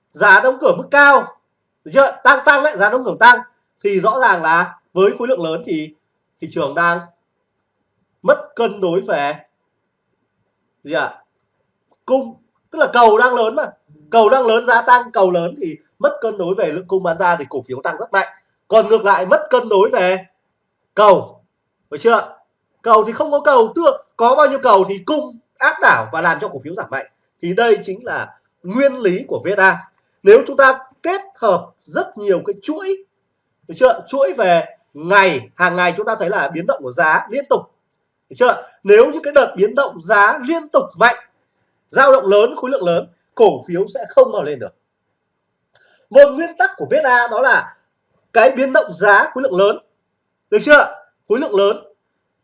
giá đóng cửa mức cao, được chưa? Tăng tăng lại giá đóng cửa tăng, thì rõ ràng là với khối lượng lớn thì thị trường đang mất cân đối về gì ạ? À? cung, tức là cầu đang lớn mà. Cầu đang lớn, giá tăng, cầu lớn thì mất cân đối về lượng cung bán ra thì cổ phiếu tăng rất mạnh. Còn ngược lại, mất cân đối về cầu. Phải chưa? Cầu thì không có cầu tức có bao nhiêu cầu thì cung áp đảo và làm cho cổ phiếu giảm mạnh. Thì đây chính là nguyên lý của VSA nếu chúng ta kết hợp rất nhiều cái chuỗi, được chưa? Chuỗi về ngày, hàng ngày chúng ta thấy là biến động của giá liên tục được chưa? Nếu những cái đợt biến động giá liên tục mạnh, dao động lớn, khối lượng lớn, cổ phiếu sẽ không bao lên được. Một nguyên tắc của VSA đó là cái biến động giá khối lượng lớn. Được chưa? Khối lượng lớn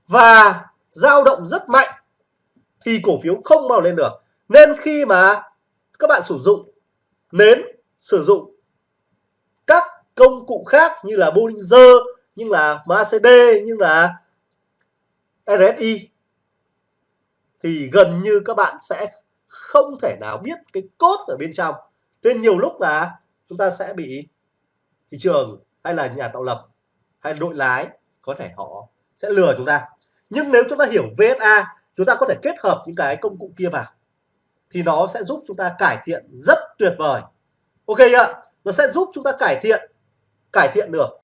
và dao động rất mạnh thì cổ phiếu không bao lên được. Nên khi mà các bạn sử dụng nến sử dụng các công cụ khác như là Bollinger như là MACD như là RSI thì gần như các bạn sẽ không thể nào biết cái cốt ở bên trong. Nên nhiều lúc là chúng ta sẽ bị thị trường hay là nhà tạo lập hay đội lái có thể họ sẽ lừa chúng ta. Nhưng nếu chúng ta hiểu VSA chúng ta có thể kết hợp những cái công cụ kia vào, thì nó sẽ giúp chúng ta cải thiện rất tuyệt vời. Ok ạ? Nó sẽ giúp chúng ta cải thiện cải thiện được